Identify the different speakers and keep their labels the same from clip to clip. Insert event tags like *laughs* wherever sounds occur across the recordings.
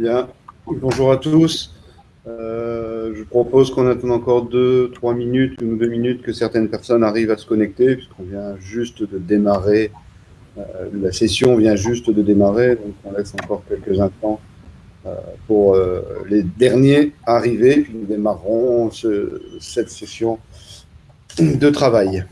Speaker 1: Bien, bonjour à tous. Euh, je propose qu'on attende encore deux, trois minutes, une ou deux minutes que certaines personnes arrivent à se connecter, puisqu'on vient juste de démarrer, euh, la session vient juste de démarrer, donc on laisse encore quelques instants euh, pour les derniers arrivés, puis nous démarrerons cette session de travail.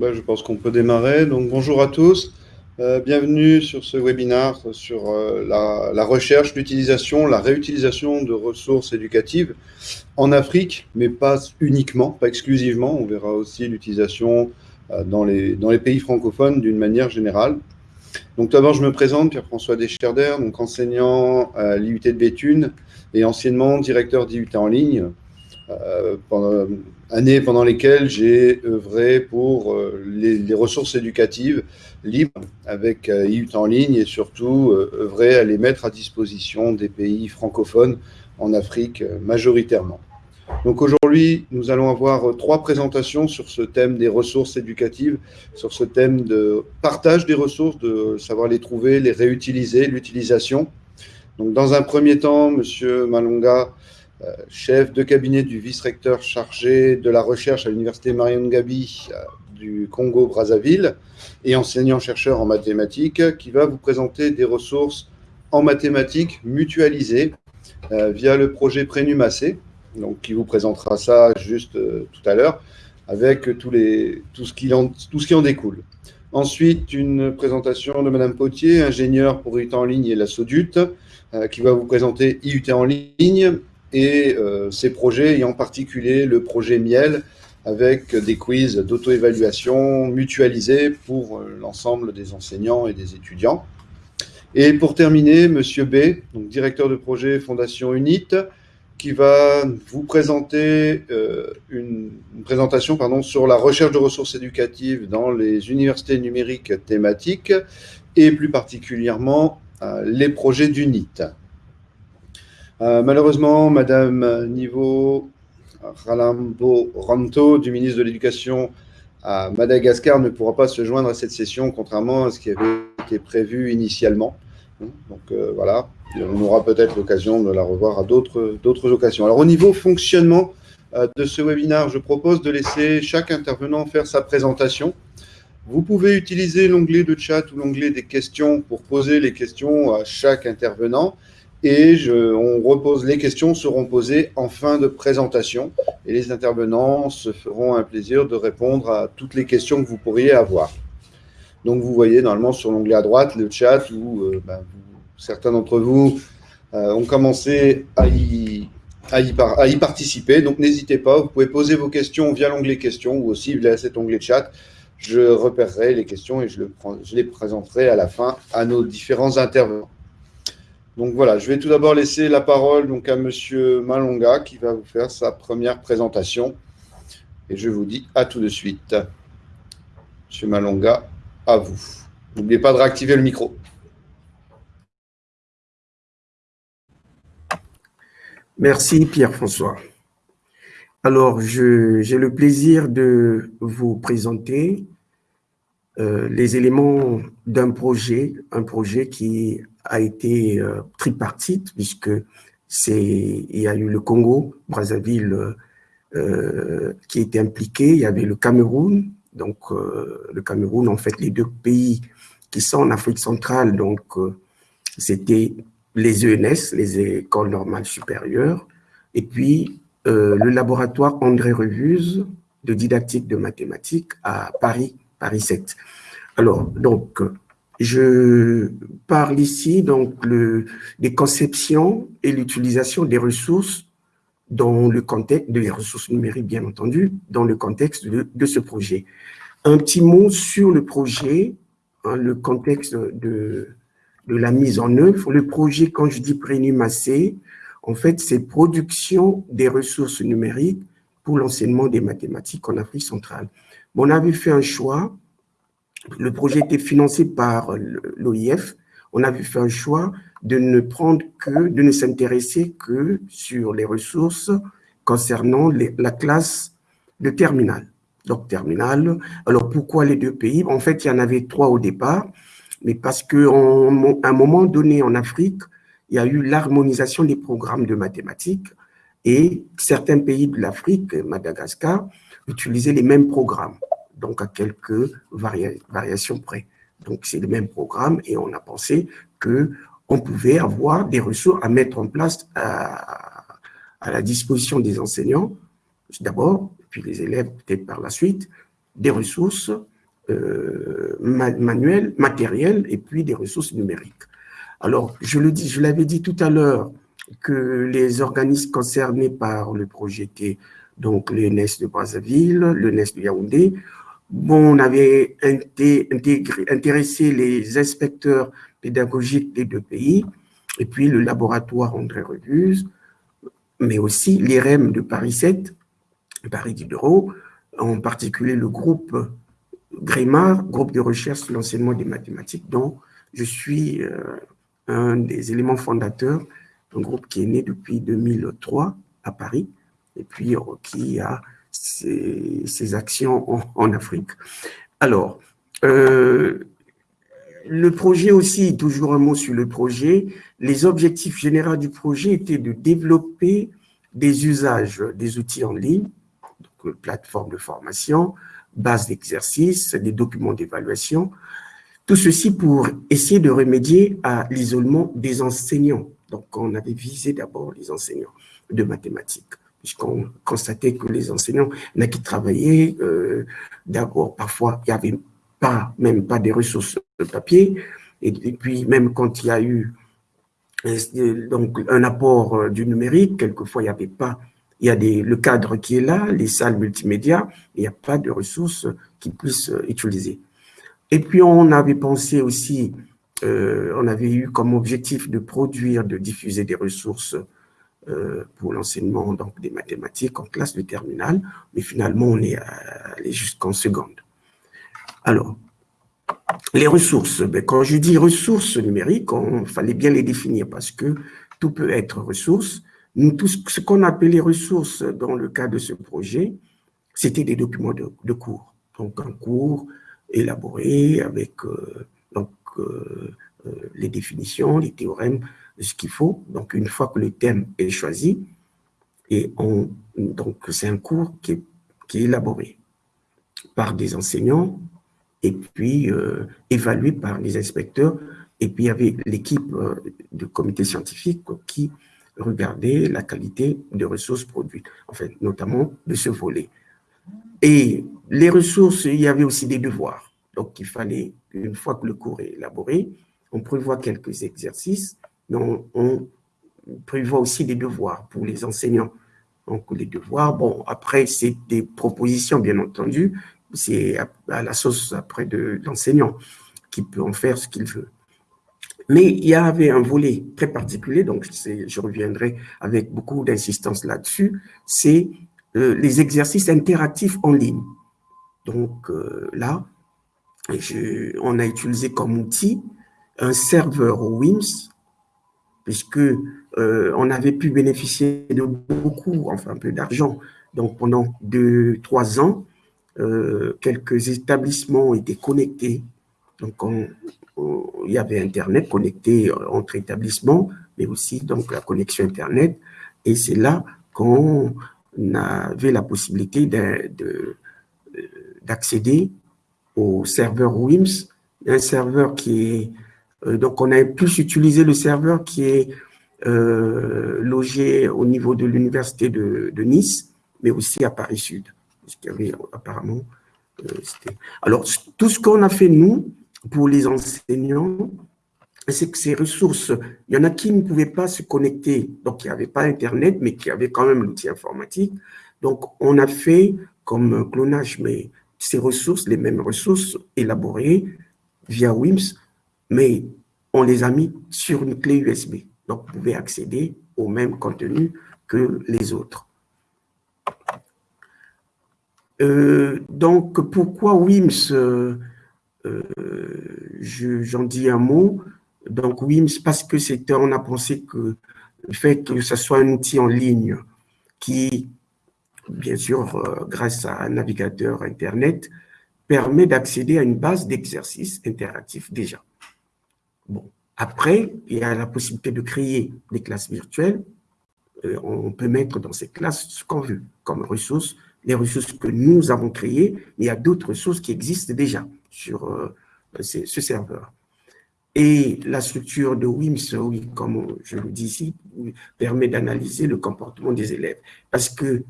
Speaker 1: Ben, je pense qu'on peut démarrer. Donc, bonjour à tous. Euh, bienvenue sur ce webinaire sur euh, la, recherche, l'utilisation, la réutilisation de ressources éducatives en Afrique, mais pas uniquement, pas exclusivement. On verra aussi l'utilisation euh, dans, les, dans les pays francophones d'une manière générale. Donc, d'abord, je me présente, Pierre-François Descherder, donc enseignant à l'IUT de Béthune et anciennement directeur d'IUT en ligne. Euh, années pendant lesquelles j'ai œuvré pour euh, les, ressources éducatives libres avec euh, IUT en ligne et surtout œuvré à les mettre à disposition des pays francophones en Afrique majoritairement. Donc aujourd'hui, nous allons avoir trois présentations sur ce thème des ressources éducatives, sur ce thème de partage des ressources, de savoir les trouver, les réutiliser, l'utilisation. Donc dans un premier temps, Monsieur Malonga chef de cabinet du vice-recteur chargé de la recherche à l'université Marion Gabi euh, du Congo-Brazzaville et enseignant-chercheur en mathématiques, qui va vous présenter des ressources en mathématiques mutualisées euh, via le projet Prénumacé, donc qui vous présentera ça juste tout à l'heure, avec tous les, tout, ce qui en, découle. Ensuite, une présentation de Madame Potier, ingénieure pour IUT en ligne et la SODUT, qui va vous présenter IUT en ligne et euh, ces projets, et en particulier le projet Miel, avec des quiz d'auto-évaluation mutualisés pour euh, l'ensemble des enseignants et des étudiants. Et pour terminer, Monsieur B, donc directeur de projet Fondation UNIT, qui va vous présenter euh, une, une, présentation pardon, sur la recherche de ressources éducatives dans les universités numériques thématiques et plus particulièrement les projets d'UNIT. Euh, malheureusement, Madame Niveau Ralambo Ranto, du ministre de l'Éducation à Madagascar, ne pourra pas se joindre à cette session, contrairement à ce qui avait été prévu initialement. Donc euh, voilà, on aura peut-être l'occasion de la revoir à d'autres occasions. Alors au niveau fonctionnement euh, de ce webinaire, je propose de laisser chaque intervenant faire sa présentation. Vous pouvez utiliser l'onglet de chat ou l'onglet des questions pour poser les questions à chaque intervenant et on repose, les questions seront posées en fin de présentation et les intervenants se feront un plaisir de répondre à toutes les questions que vous pourriez avoir. Donc vous voyez normalement sur l'onglet à droite le chat où euh, ben, certains d'entre vous euh, ont commencé à y, participer. Donc n'hésitez pas, vous pouvez poser vos questions via l'onglet questions ou aussi via cet onglet chat. Je repérerai les questions et je les présenterai à la fin à nos différents intervenants. Donc voilà, je vais tout d'abord laisser la parole donc, à Monsieur Malonga qui va vous faire sa première présentation. Et je vous dis à tout de suite. Monsieur Malonga, à vous. N'oubliez pas de réactiver le micro.
Speaker 2: Merci Pierre-François. Alors, j'ai le plaisir de vous présenter euh, les éléments d'un projet, un projet qui a été euh, tripartite puisque c'est il y a eu le Congo, Brazzaville euh, qui était impliqué, il y avait le Cameroun, donc le Cameroun en fait les deux pays qui sont en Afrique centrale, donc c'était les ENS, les écoles normales supérieures, et puis le laboratoire André Revuse de didactique de mathématiques à Paris Paris 7. Alors, donc, je parle ici donc le, des conceptions et l'utilisation des ressources dans le contexte, des ressources numériques bien entendu, dans le contexte de, ce projet. Un petit mot sur le projet, hein, le contexte de, de la mise en œuvre. Le projet, quand je dis prénumacé, en fait, c'est production des ressources numériques pour l'enseignement des mathématiques en Afrique centrale. on avait fait un choix, le projet était financé par l'OIF, on avait fait un choix de ne prendre que, de ne s'intéresser que sur les ressources concernant la classe de terminale. Donc, terminale. Alors, pourquoi les deux pays? En fait, il y en avait trois au départ, mais parce qu'à un moment donné en Afrique, il y a eu l'harmonisation des programmes de mathématiques et certains pays de l'Afrique, Madagascar, utilisaient les mêmes programmes, donc à quelques variations près. Donc, c'est le même programme et on a pensé qu'on pouvait avoir des ressources à mettre en place à, la disposition des enseignants, d'abord, puis les élèves peut-être par la suite, des ressources euh, manuelles, matérielles et puis des ressources numériques. Alors, je le dis, je l'avais dit tout à l'heure, que les organismes concernés par le projet étaient donc le NES de Brazzaville, le NES de Yaoundé. Bon, on avait intégré, intéressé les inspecteurs pédagogiques des deux pays, et puis le laboratoire André Reduse, mais aussi l'IREM de Paris 7, Paris Diderot, en particulier le groupe Grémar, groupe de recherche sur l'enseignement des mathématiques, dont je suis euh, un des éléments fondateurs un groupe qui est né depuis 2003 à Paris et puis euh, qui a ses, actions en, Afrique. Alors, euh, le projet aussi, toujours un mot sur le projet, les objectifs généraux du projet étaient de développer des usages des outils en ligne, donc euh, plateforme de formation, base d'exercice, des documents d'évaluation, tout ceci pour essayer de remédier à l'isolement des enseignants. Donc, on avait visé d'abord les enseignants de mathématiques, puisqu'on constatait que les enseignants, il qui travaillaient, euh, d'abord, parfois, il n'y avait pas, même pas des ressources de papier, et, puis même quand il y a eu euh, donc, un apport euh, du numérique, quelquefois, il n'y avait pas, il y a des, le cadre qui est là, les salles multimédia, il n'y a pas de ressources qu'ils puissent utiliser. Et puis, on avait pensé aussi on avait eu comme objectif de produire, de diffuser des ressources euh, pour l'enseignement donc des mathématiques en classe de terminale, mais finalement on est allé jusqu'en seconde. Alors, les ressources, ben, quand je dis ressources numériques, il fallait bien les définir parce que tout peut être ressources. Nous, tout ce qu'on appelait ressources dans le cas de ce projet, c'était des documents de, cours. Donc un cours élaboré avec euh, donc, euh, euh, les définitions, les théorèmes, ce qu'il faut. Donc, une fois que le thème est choisi, et on, donc c'est un cours qui est, élaboré par des enseignants et puis euh, évalué par les inspecteurs. Et puis, il y avait l'équipe du comité scientifique qui regardait la qualité des ressources produites, en fait, notamment de ce volet. Et les ressources, il y avait aussi des devoirs. Donc, il fallait, une fois que le cours est élaboré, on prévoit quelques exercices, mais on, prévoit aussi des devoirs pour les enseignants. Donc, les devoirs, bon, après, c'est des propositions, bien entendu, c'est à, la sauce après de l'enseignant qui peut en faire ce qu'il veut. Mais il y avait un volet très particulier, donc je reviendrai avec beaucoup d'insistance là-dessus, c'est euh, les exercices interactifs en ligne. Donc euh, là, on a utilisé comme outil un serveur WIMS, puisque euh, on avait pu bénéficier de beaucoup, enfin un peu d'argent. Donc pendant deux, trois ans, euh, quelques établissements étaient connectés. Donc il y avait Internet connecté entre établissements, mais aussi donc la connexion Internet. Et c'est là qu'on avait la possibilité d'accéder au serveur WIMS, un serveur qui est... Euh, donc, on a plus utilisé le serveur qui est euh, logé au niveau de l'université de, Nice, mais aussi à Paris Sud, puisqu'il y avait apparemment alors, tout ce qu'on a fait, nous, pour les enseignants, c'est que ces ressources, il y en a qui ne pouvaient pas se connecter, donc qui n'avaient pas Internet, mais qui avaient quand même l'outil informatique. Donc, on a fait comme clonage, mais ces ressources, les mêmes ressources élaborées via WIMS, mais on les a mis sur une clé USB. Donc, vous pouvez accéder au même contenu que les autres. Euh, donc, pourquoi WIMS euh, euh, J'en dis un mot. Donc, WIMS, parce que c'était, on a pensé que le fait que ce soit un outil en ligne qui, bien sûr, grâce à un navigateur Internet, permet d'accéder à une base d'exercices interactifs déjà. Bon, après, il y a la possibilité de créer des classes virtuelles. on peut mettre dans ces classes ce qu'on veut comme ressources les ressources que nous avons créées, il y a d'autres ressources qui existent déjà sur euh, ce serveur. Et la structure de WIMS, comme je le dis ici, permet d'analyser le comportement des élèves. Parce que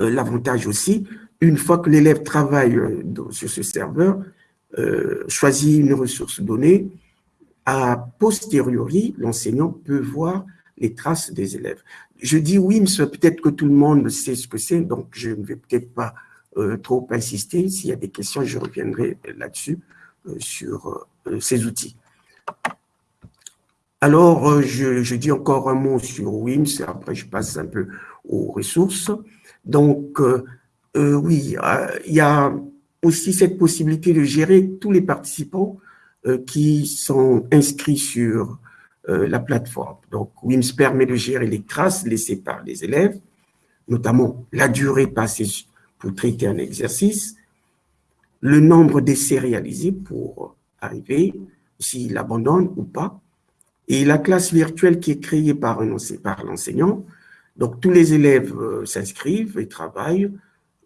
Speaker 2: euh, l'avantage aussi, une fois que l'élève travaille euh, sur ce serveur, choisit une ressource donnée, a posteriori, l'enseignant peut voir les traces des élèves je dis WIMS, peut-être que tout le monde sait ce que c'est, donc je ne vais peut-être pas euh, trop insister. S'il y a des questions, je reviendrai là-dessus, euh, sur euh, ces outils. Alors, je, dis encore un mot sur WIMS, après je passe un peu aux ressources. Donc, oui, il y a aussi cette possibilité de gérer tous les participants qui sont inscrits sur euh, la plateforme. Donc, WIMS permet de gérer les traces laissées par les élèves, notamment la durée passée pour traiter un exercice, le nombre d'essais réalisés pour arriver, s'il abandonne ou pas, et la classe virtuelle qui est créée par, par l'enseignant. Donc, tous les élèves euh, s'inscrivent et travaillent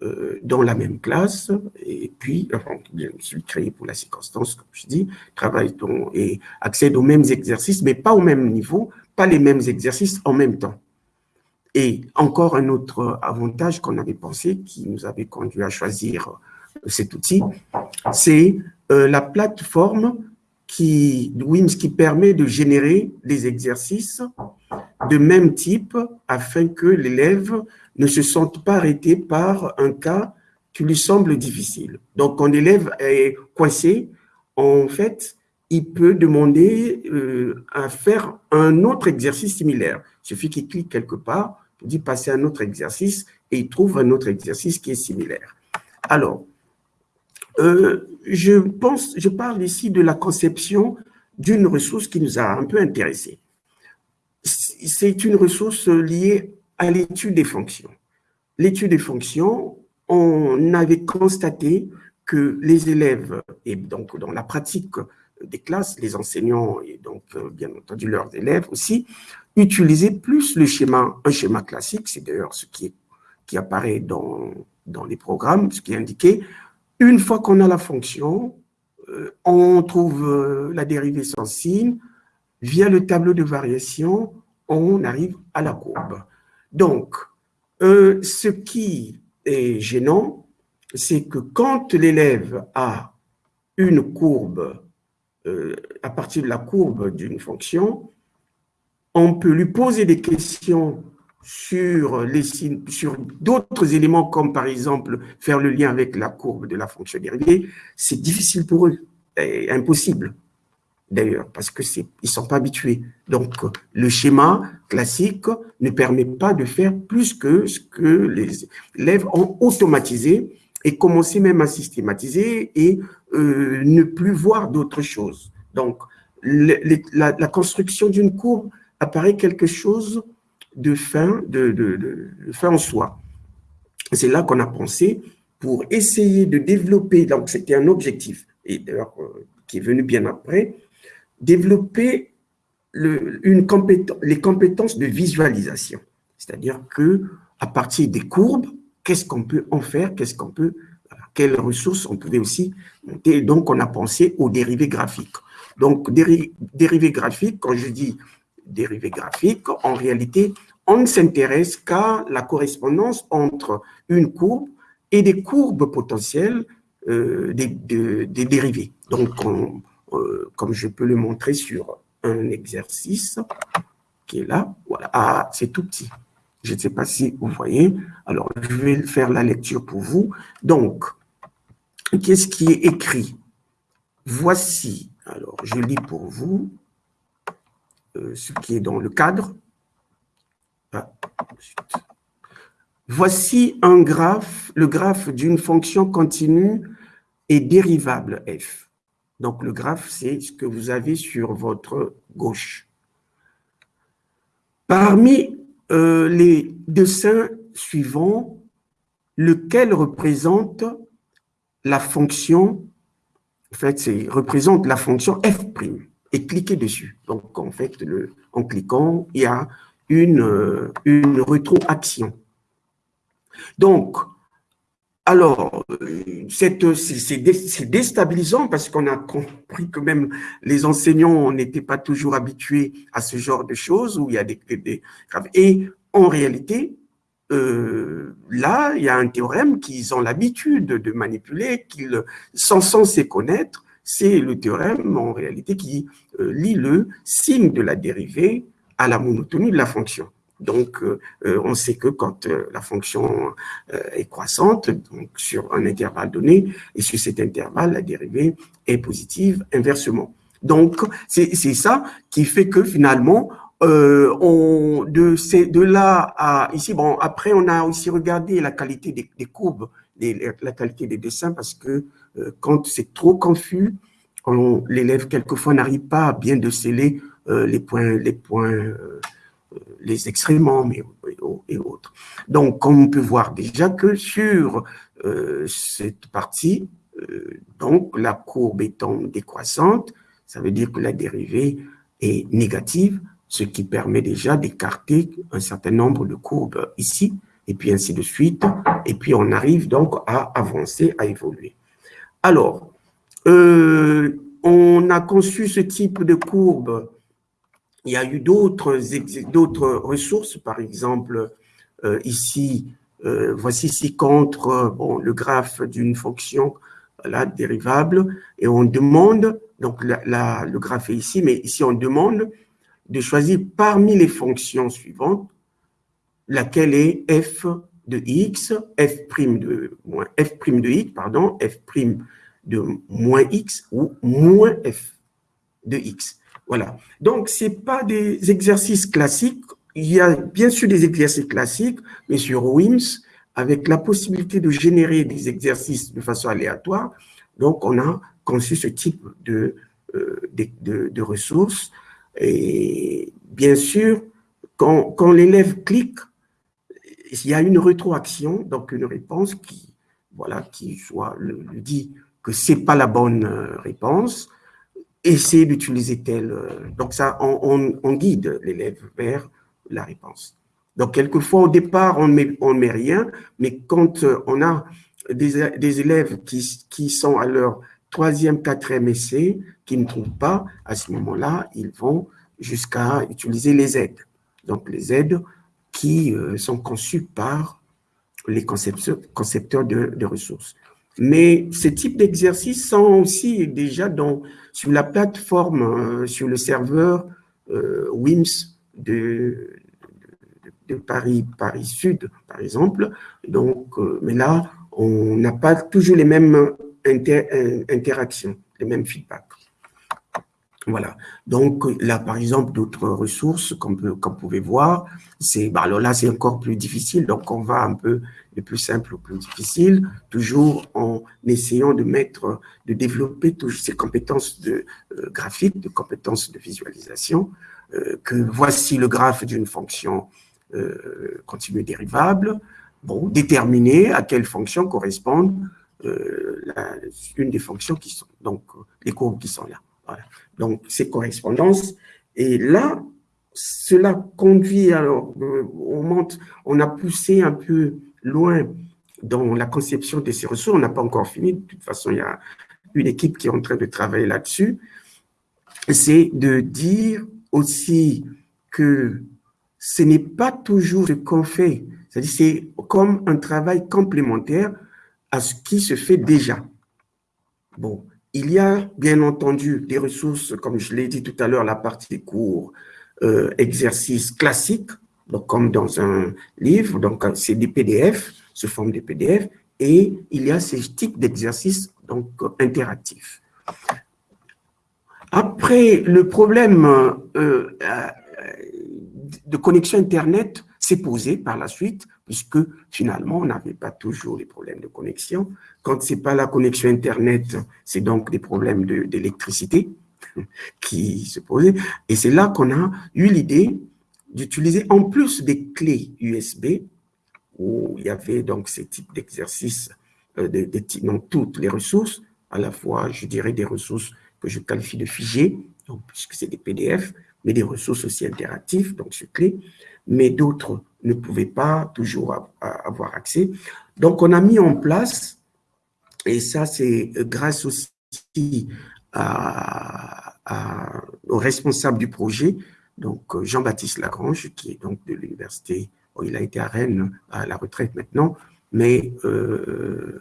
Speaker 2: euh, dans la même classe, et puis, enfin, je suis créé pour la circonstance, comme je dis, travaille et accède aux mêmes exercices, mais pas au même niveau, pas les mêmes exercices en même temps. Et encore un autre avantage qu'on avait pensé, qui nous avait conduit à choisir euh, cet outil, c'est euh, la plateforme qui, WIMS qui permet de générer des exercices de même type afin que l'élève ne se sentent pas arrêtés par un cas qui lui semble difficile. Donc, quand l'élève est coincé, en fait, il peut demander euh, à faire un autre exercice similaire. Il suffit qu'il clique quelque part, il dit passer à un autre exercice et il trouve un autre exercice qui est similaire. Alors, euh, je pense, je parle ici de la conception d'une ressource qui nous a un peu intéressés. C'est une ressource liée à l'étude des fonctions. L'étude des fonctions, on avait constaté que les élèves, et donc dans la pratique des classes, les enseignants et donc euh, bien entendu leurs élèves aussi, utilisaient plus le schéma, un schéma classique, c'est d'ailleurs ce qui, apparaît dans les programmes, ce qui est indiqué. Une fois qu'on a la fonction, euh, on trouve euh, la dérivée sans signe, via le tableau de variation, on arrive à la courbe. Donc, euh, ce qui est gênant, c'est que quand l'élève a une courbe, à partir de la courbe d'une fonction, on peut lui poser des questions sur, les, sur d'autres éléments, comme par exemple faire le lien avec la courbe de la fonction dérivée, c'est difficile pour eux, impossible d'ailleurs, parce qu'ils ne sont pas habitués. Donc, le schéma classique ne permet pas de faire plus que ce que les élèves ont automatisé et commencé même à systématiser et euh, ne plus voir d'autres choses. Donc, la, construction d'une courbe apparaît quelque chose de fin, de, de fin en soi. C'est là qu'on a pensé pour essayer de développer, donc c'était un objectif, euh, qui est venu bien après, développer une les compétences de visualisation. C'est-à-dire que à partir des courbes, qu'est-ce qu'on peut en faire, qu'est-ce qu'on peut, quelles ressources on pouvait aussi monter. Donc, on a pensé aux dérivés graphiques. Donc, dérivés graphiques, quand je dis dérivés graphiques, en réalité, on ne s'intéresse qu'à la correspondance entre une courbe et des courbes potentielles des, des, dérivés. Donc, comme je peux le montrer sur un exercice qui est là, voilà, ah, c'est tout petit. Je ne sais pas si vous voyez. Alors, je vais faire la lecture pour vous. Donc, qu'est-ce qui est écrit? Voici, alors je lis pour vous euh, ce qui est dans le cadre. Voici un graphe, le graphe d'une fonction continue et dérivable f. Donc, le graphe, c'est ce que vous avez sur votre gauche. Parmi euh, les dessins suivants, lequel représente la fonction, en fait, représente la fonction f' et cliquez dessus. Donc, en fait, en cliquant, il y a une, une rétroaction. Donc, alors, c'est déstabilisant parce qu'on a compris que même les enseignants n'étaient pas toujours habitués à ce genre de choses où il y a des, et en réalité, euh, là, il y a un théorème qu'ils ont l'habitude de manipuler, qu'ils sont censés connaître. C'est le théorème, en réalité, qui euh, lie le signe de la dérivée à la monotonie de la fonction. Donc, euh, euh, on sait que quand euh, la fonction est croissante, donc sur un intervalle donné, et sur cet intervalle, la dérivée est positive inversement. Donc, c'est ça qui fait que finalement, on, de, de là à ici, bon, après, on a aussi regardé la qualité des, des courbes, la qualité des dessins, parce que quand c'est trop confus, l'élève, quelquefois, n'arrive pas à bien déceler les points, les points les excréments et autres. Donc, comme on peut voir déjà que sur euh, cette partie, euh, donc la courbe étant décroissante, ça veut dire que la dérivée est négative, ce qui permet déjà d'écarter un certain nombre de courbes ici, et puis ainsi de suite, et puis on arrive donc à avancer, à évoluer. Alors, euh, on a conçu ce type de courbe il y a eu d'autres ressources, par exemple, euh, ici, euh, voici ici contre bon, le graphe d'une fonction là, dérivable, et on demande, donc le graphe est ici, mais ici on demande de choisir parmi les fonctions suivantes laquelle est f de x, f' de moins f' de x, pardon, f' de moins x ou moins f de x. Voilà. Donc, ce pas des exercices classiques. Il y a bien sûr des exercices classiques, mais sur WIMS, avec la possibilité de générer des exercices de façon aléatoire, donc on a conçu ce type de, euh, de, ressources. Et bien sûr, quand, quand l'élève clique, il y a une rétroaction, donc une réponse qui, voilà, qui soit le, dit que c'est pas la bonne euh, réponse, essayer d'utiliser tel. Euh, donc, ça, on, guide l'élève vers la réponse. Donc, quelquefois, au départ, on ne met rien, mais quand euh, on a des, élèves qui, sont à leur troisième, quatrième essai, qui ne trouvent pas, à ce moment-là, ils vont jusqu'à utiliser les aides. Donc, les aides qui euh, sont conçues par les concepteurs, de ressources. Mais ce type d'exercice sont aussi déjà dans, sur la plateforme, euh, sur le serveur euh, WIMS de, de, Paris, Paris Sud, par exemple. Donc, euh, mais là, on n'a pas toujours les mêmes interactions, les mêmes feedbacks. Voilà. Donc là, par exemple, d'autres ressources qu'on peut, qu'on pouvait voir, c'est, bah, alors là, c'est encore plus difficile. Donc, on va un peu du plus simple au plus difficile, toujours en essayant de mettre, de développer toutes ces compétences de euh, graphique, de compétences de visualisation, euh, que voici le graphe d'une fonction euh, continue dérivable, bon, déterminer à quelle fonction correspondent une des fonctions qui sont, donc les courbes qui sont là. Donc, ces correspondances. Et là, cela conduit, alors, euh, on, monte, on a poussé un peu loin dans la conception de ces ressources. On n'a pas encore fini. De toute façon, il y a une équipe qui est en train de travailler là-dessus. C'est de dire aussi que ce n'est pas toujours ce qu'on fait. C'est-à-dire c'est comme un travail complémentaire à ce qui se fait déjà. Bon, il y a bien entendu des ressources, comme je l'ai dit tout à l'heure, la partie cours, euh, exercices classiques, donc comme dans un livre, donc c'est des PDF, sous forme de PDF, et il y a ces types d'exercices donc interactifs. Après, le problème euh, euh, de connexion Internet s'est posé par la suite, puisque finalement, on n'avait pas toujours les problèmes de connexion. Quand ce n'est pas la connexion Internet, c'est donc des problèmes d'électricité *laughs* qui se posaient. Et c'est là qu'on a eu l'idée d'utiliser, en plus des clés USB, où il y avait donc ces types d'exercices euh, de, dans toutes les ressources, à la fois, je dirais, des ressources que je qualifie de figées, puisque c'est des PDF, mais des ressources aussi interactives, donc sur clé, mais d'autres ne pouvaient pas toujours avoir accès. Donc, on a mis en place, et ça, c'est grâce aussi à, au responsable du projet, donc Jean-Baptiste Lagrange, qui est donc de l'université, il a été à Rennes à la retraite maintenant, mais euh,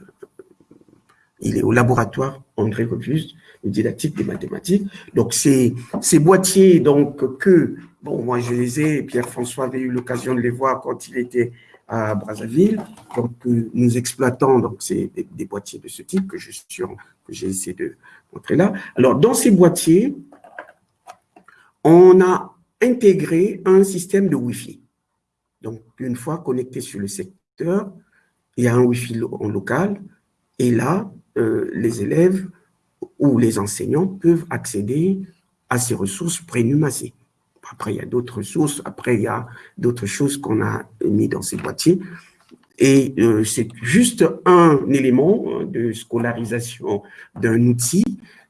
Speaker 2: il est au laboratoire André Robuste didactique des mathématiques. Donc, ces, ces boîtiers donc, que, bon, moi je les ai, Pierre-François avait eu l'occasion de les voir quand il était à Brazzaville. Donc, nous exploitons donc, c'est des, boîtiers de ce type que j'ai essayé de montrer là. Alors, dans ces boîtiers, on a intégré un système de Wi-Fi. Donc, une fois connecté sur le secteur, il y a un Wi-Fi en local, et là, euh, les élèves où les enseignants peuvent accéder à ces ressources prénumacées. Après, il y a d'autres ressources, après, il y a d'autres choses qu'on a mis dans ces boîtiers. Et euh, c'est juste un élément de scolarisation d'un outil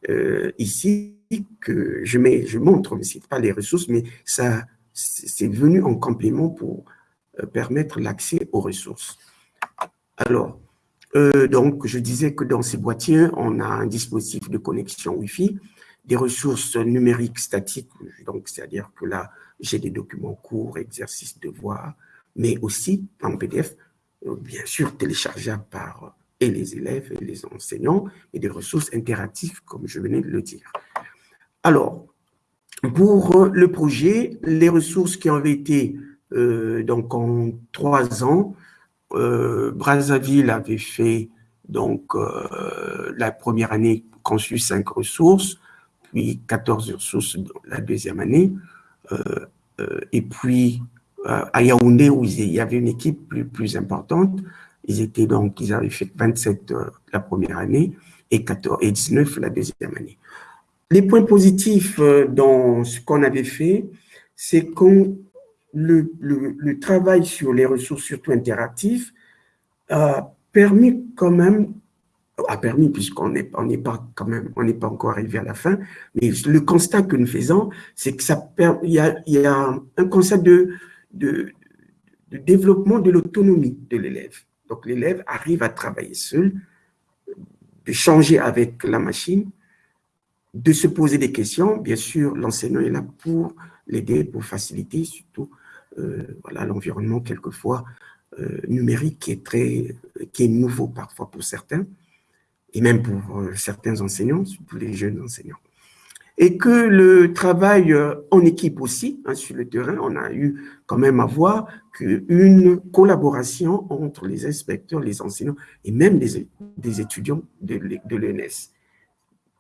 Speaker 2: euh, ici que je, montre, mais ce pas les ressources, mais ça c'est venu en complément pour euh, permettre l'accès aux ressources. Alors, euh, donc, je disais que dans ces boîtiers, on a un dispositif de connexion Wi-Fi, des ressources numériques statiques, donc c'est-à-dire que là, j'ai des documents courts, exercices, devoirs, mais aussi en PDF, euh, bien sûr téléchargeables par et les élèves et les enseignants, et des ressources interactives, comme je venais de le dire. Alors, pour le projet, les ressources qui ont été euh, donc en trois ans, euh, Brazzaville avait fait donc euh, la première année conçu cinq ressources, puis 14 ressources la deuxième année, euh, et puis à Yaoundé où il y avait une équipe plus, plus importante, ils étaient donc ils avaient fait 27 la première année et 14 et 19 la deuxième année. Les points positifs dans ce qu'on avait fait, c'est qu'on le, travail sur les ressources, surtout interactives, a permis quand même, a permis puisqu'on n'est on pas quand même, on n'est pas encore arrivé à la fin, mais le constat que nous faisons, c'est que ça il y a, y a un concept de, de, développement de l'autonomie de l'élève. Donc l'élève arrive à travailler seul, de changer avec la machine, de se poser des questions. Bien sûr, l'enseignant est là pour l'aider, pour faciliter surtout voilà, l'environnement quelquefois euh, numérique qui est très, qui est nouveau parfois pour certains, et même pour euh, certains enseignants, surtout les jeunes enseignants. Et que le travail en équipe aussi, hein, sur le terrain, on a eu quand même à voir qu'une collaboration entre les inspecteurs, les enseignants et même des, des étudiants de, de l'ENS.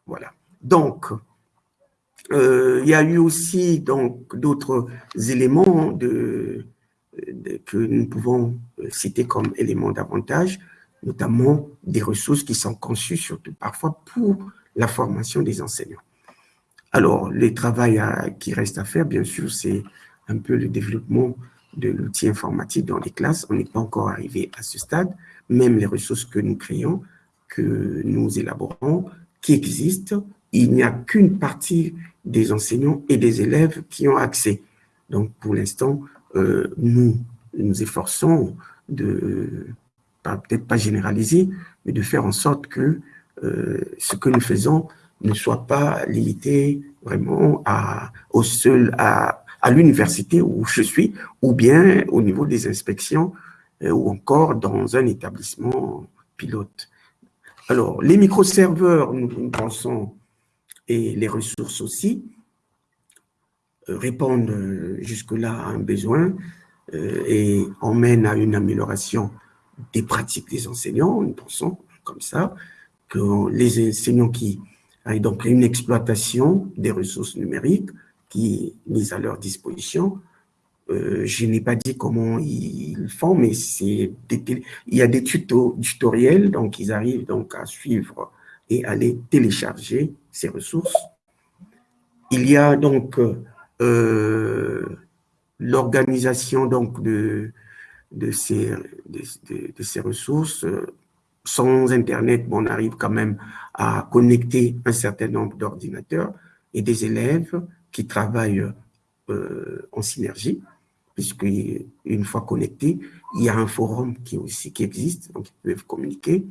Speaker 2: Voilà. Donc, euh, il y a eu aussi donc d'autres éléments de, que nous pouvons euh, citer comme éléments d'avantage, notamment des ressources qui sont conçues surtout parfois pour la formation des enseignants. Alors, le travail qui reste à faire, bien sûr, c'est un peu le développement de l'outil informatique dans les classes. On n'est pas encore arrivé à ce stade. Même les ressources que nous créons, que nous élaborons, qui existent, il n'y a qu'une partie des enseignants et des élèves qui ont accès. Donc, pour l'instant, euh, nous nous efforçons de, peut-être pas généraliser, mais de faire en sorte que euh, ce que nous faisons ne soit pas limité vraiment à, au seul, à, l'université où je suis, ou bien au niveau des inspections, euh, ou encore dans un établissement pilote. Alors, les microserveurs, nous, nous pensons, et les ressources aussi, euh, répondent euh, jusque-là à un besoin euh, et emmènent à une amélioration des pratiques des enseignants. Nous pensons comme ça que les enseignants qui aient donc une exploitation des ressources numériques qui mises à leur disposition. je n'ai pas dit comment ils font, mais c'est il y a des tutos, tutoriels, donc ils arrivent donc à suivre et les télécharger ces ressources. Il y a donc euh, l'organisation donc de, de, ces, de, ces ressources. Sans Internet, on arrive quand même à connecter un certain nombre d'ordinateurs et des élèves qui travaillent euh, en synergie, puisque une fois connectés, il y a un forum qui, aussi, qui existe, donc ils peuvent communiquer.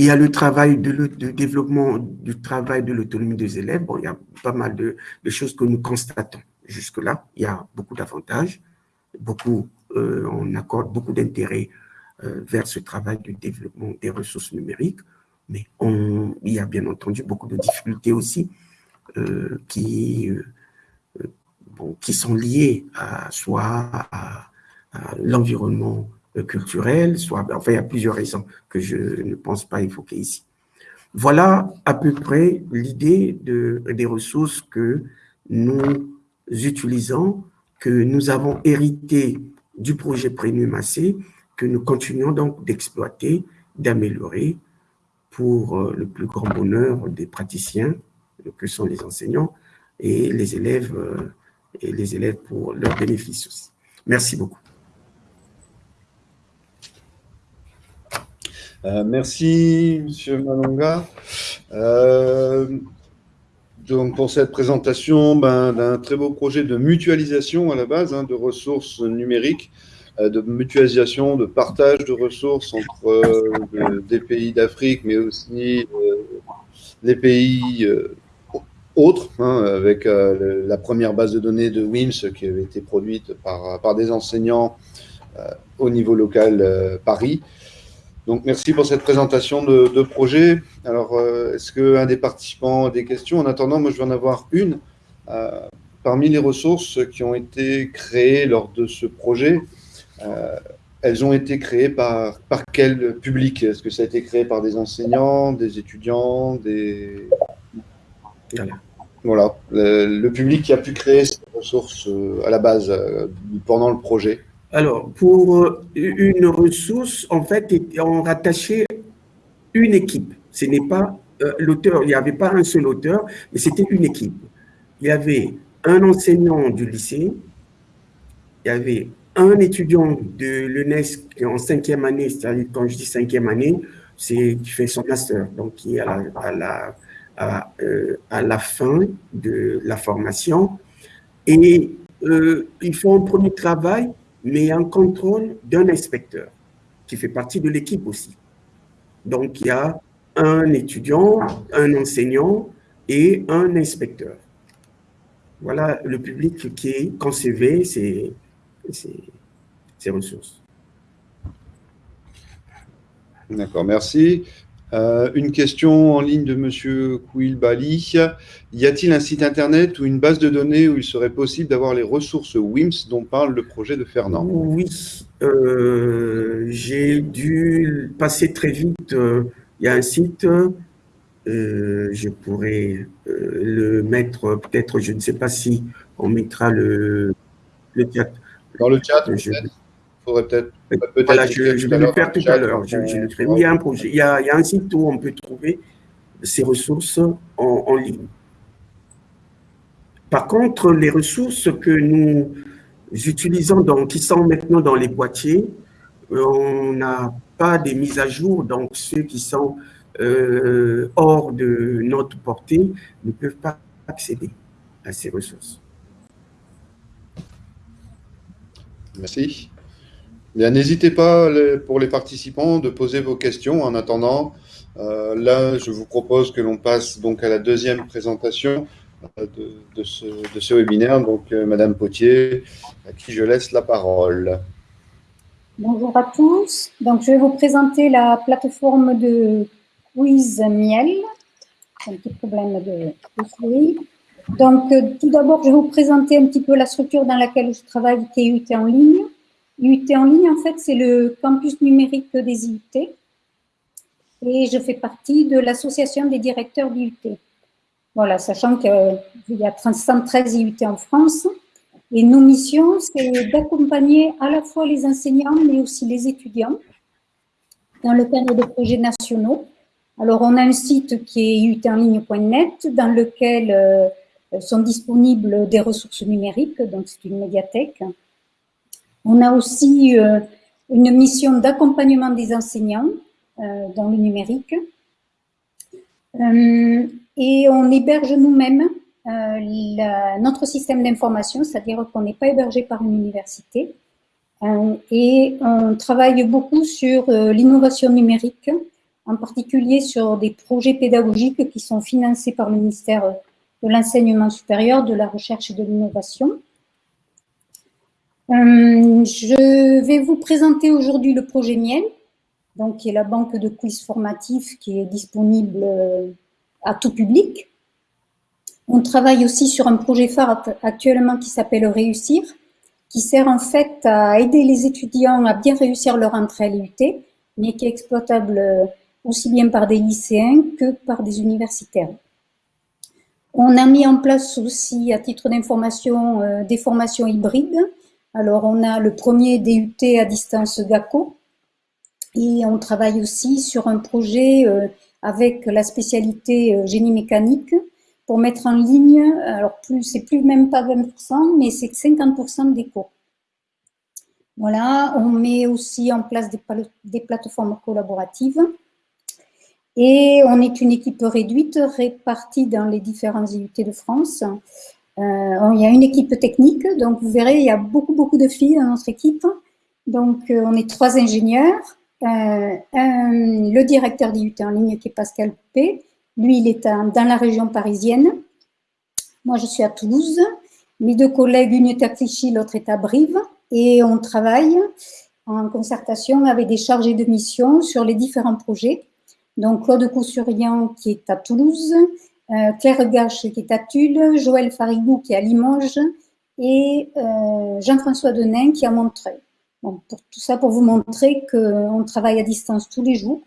Speaker 2: Il y a le travail de, développement du travail de l'autonomie des élèves. Bon, il y a pas mal de, choses que nous constatons. Jusque-là, il y a beaucoup d'avantages, beaucoup, euh, on accorde beaucoup d'intérêt euh, vers ce travail de développement des ressources numériques, mais il y a bien entendu beaucoup de difficultés aussi euh, qui, sont liées à, soit à l'environnement euh, culturel, soit, enfin, il y a plusieurs raisons que je ne pense pas évoquer ici. Voilà à peu près l'idée de, des ressources que nous utilisons, que nous avons hérité du projet Premium que nous continuons donc d'exploiter, d'améliorer pour euh, le plus grand bonheur des praticiens, que sont les enseignants, et les élèves, euh, et les élèves pour leur bénéfice aussi. Merci beaucoup.
Speaker 1: Euh, merci, Monsieur Malonga. Euh, donc, pour cette présentation ben, d'un très beau projet de mutualisation à la base, hein, de ressources numériques, euh, de mutualisation, de partage de ressources entre des pays d'Afrique, mais aussi les pays autres, hein, avec la première base de données de WIMS qui avait été produite par, par des enseignants au niveau local Paris. Donc, merci pour cette présentation de, projet. Alors, euh, est-ce qu'un des participants a des questions? En attendant, moi, je vais en avoir une. Euh, parmi les ressources qui ont été créées lors de ce projet, euh, elles ont été créées par, par quel public? Est-ce que ça a été créé par des enseignants, des étudiants, des... Voilà, le, public qui a pu créer ces ressources à la base, pendant le projet.
Speaker 2: Alors, pour euh, une ressource, en fait, on rattachait une équipe. Ce n'est pas euh, l'auteur, il n'y avait pas un seul auteur, mais c'était une équipe. Il y avait un enseignant du lycée, il y avait un étudiant de l'UNESC en cinquième année, c'est-à-dire quand je dis cinquième année, c'est qui fait son master, donc qui est à la, euh, la, fin de la formation. Et ils font un premier travail mais en contrôle d'un inspecteur qui fait partie de l'équipe aussi. Donc, il y a un étudiant, un enseignant et un inspecteur. Voilà le public qui concevait ces, ces, ces ressources.
Speaker 1: D'accord, merci. Euh, une question en ligne de M. Kouilbali. Y a-t-il un site internet ou une base de données où il serait possible d'avoir les ressources WIMS dont parle le projet de Fernand?
Speaker 2: Oui, euh, j'ai dû passer très vite. Euh, il y a un site, je pourrais le mettre, peut-être, je ne sais pas si on mettra le, le
Speaker 1: chat. Dans le chat, faudrait peut-être
Speaker 2: peut voilà, je, vais le faire tout à l'heure. il, y a un projet, il y a, il y a un site où on peut trouver ces ressources en, en, ligne. Par contre, les ressources que nous utilisons, donc, qui sont maintenant dans les boîtiers, on n'a pas des mises à jour, donc ceux qui sont euh, hors de notre portée ne peuvent pas accéder à ces ressources.
Speaker 1: Merci. N'hésitez pas pour les participants de poser vos questions en attendant. Euh, là, je vous propose que l'on passe donc à la deuxième présentation euh, de, ce, webinaire. Donc, euh, Madame Potier, à qui je laisse la parole.
Speaker 3: Bonjour à tous. Donc, je vais vous présenter la plateforme de quiz miel. Un petit problème de, souris. Donc, tout d'abord, je vais vous présenter un petit peu la structure dans laquelle je travaille, qui est en ligne. UT en ligne, en fait, c'est le campus numérique des IUT. Et je fais partie de l'association des directeurs d'IUT. Voilà, sachant qu'il y a 113 IUT en France. Et nos missions, c'est d'accompagner à la fois les enseignants, mais aussi les étudiants dans le cadre de projets nationaux. Alors, on a un site qui est utenligne.net dans lequel euh, sont disponibles des ressources numériques, donc c'est une médiathèque. On a aussi euh, une mission d'accompagnement des enseignants euh, dans le numérique. et on héberge nous-mêmes notre système d'information, c'est-à-dire qu'on n'est pas hébergé par une université. et on travaille beaucoup sur l'innovation numérique, en particulier sur des projets pédagogiques qui sont financés par le ministère de l'enseignement supérieur, de la recherche et de l'innovation. Euh, je vais vous présenter aujourd'hui le projet Miel, donc qui est la banque de quiz formatifs qui est disponible euh, à tout public. On travaille aussi sur un projet phare actuellement qui s'appelle Réussir, qui sert en fait à aider les étudiants à bien réussir leur entrée à l'IUT, mais qui est exploitable euh, aussi bien par des lycéens que par des universitaires. On a mis en place aussi, à titre d'information, des formations hybrides. Alors, on a le premier DUT à distance GACO et on travaille aussi sur un projet euh, avec la spécialité euh, génie mécanique pour mettre en ligne, alors plus c'est plus même pas 20%, mais c'est 50% des cours. Voilà, on met aussi en place des plateformes collaboratives. Et on est une équipe réduite, répartie dans les différents IUT de France. Euh, il y a une équipe technique, donc vous verrez, il y a beaucoup, beaucoup de filles dans notre équipe. Donc, euh, on est trois ingénieurs. Euh, le directeur d'IUT en ligne qui est Pascal P. Lui, il est dans la région parisienne. Moi, je suis à Toulouse. Mes deux collègues, une est à Clichy, l'autre est à Brive. Et on travaille en concertation avec des chargés de mission sur les différents projets. Donc, Claude Coussurian qui est à Toulouse, euh, Claire Gache qui est à Tulle, Joël Farigou qui est à Limoges et euh, Jean-François Denain qui est à Montreuil. pour tout ça, pour vous montrer qu'on travaille à distance tous les jours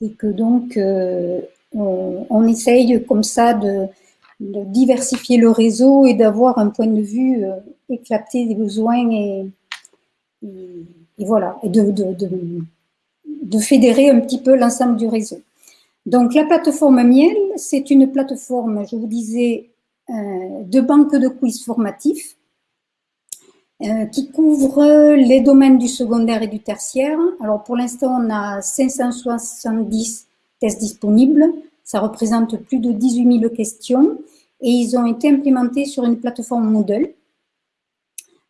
Speaker 3: et que donc euh, on, essaye comme ça de, diversifier le réseau et d'avoir un point de vue éclaté des besoins et, voilà, et de fédérer un petit peu l'ensemble du réseau. Donc, la plateforme Miel, c'est une plateforme, je vous disais, euh, de banque de quiz formatifs euh, qui couvre les domaines du secondaire et du tertiaire. Alors, pour l'instant, on a 570 tests disponibles. Ça représente plus de 18 000 questions et ils ont été implémentés sur une plateforme Moodle.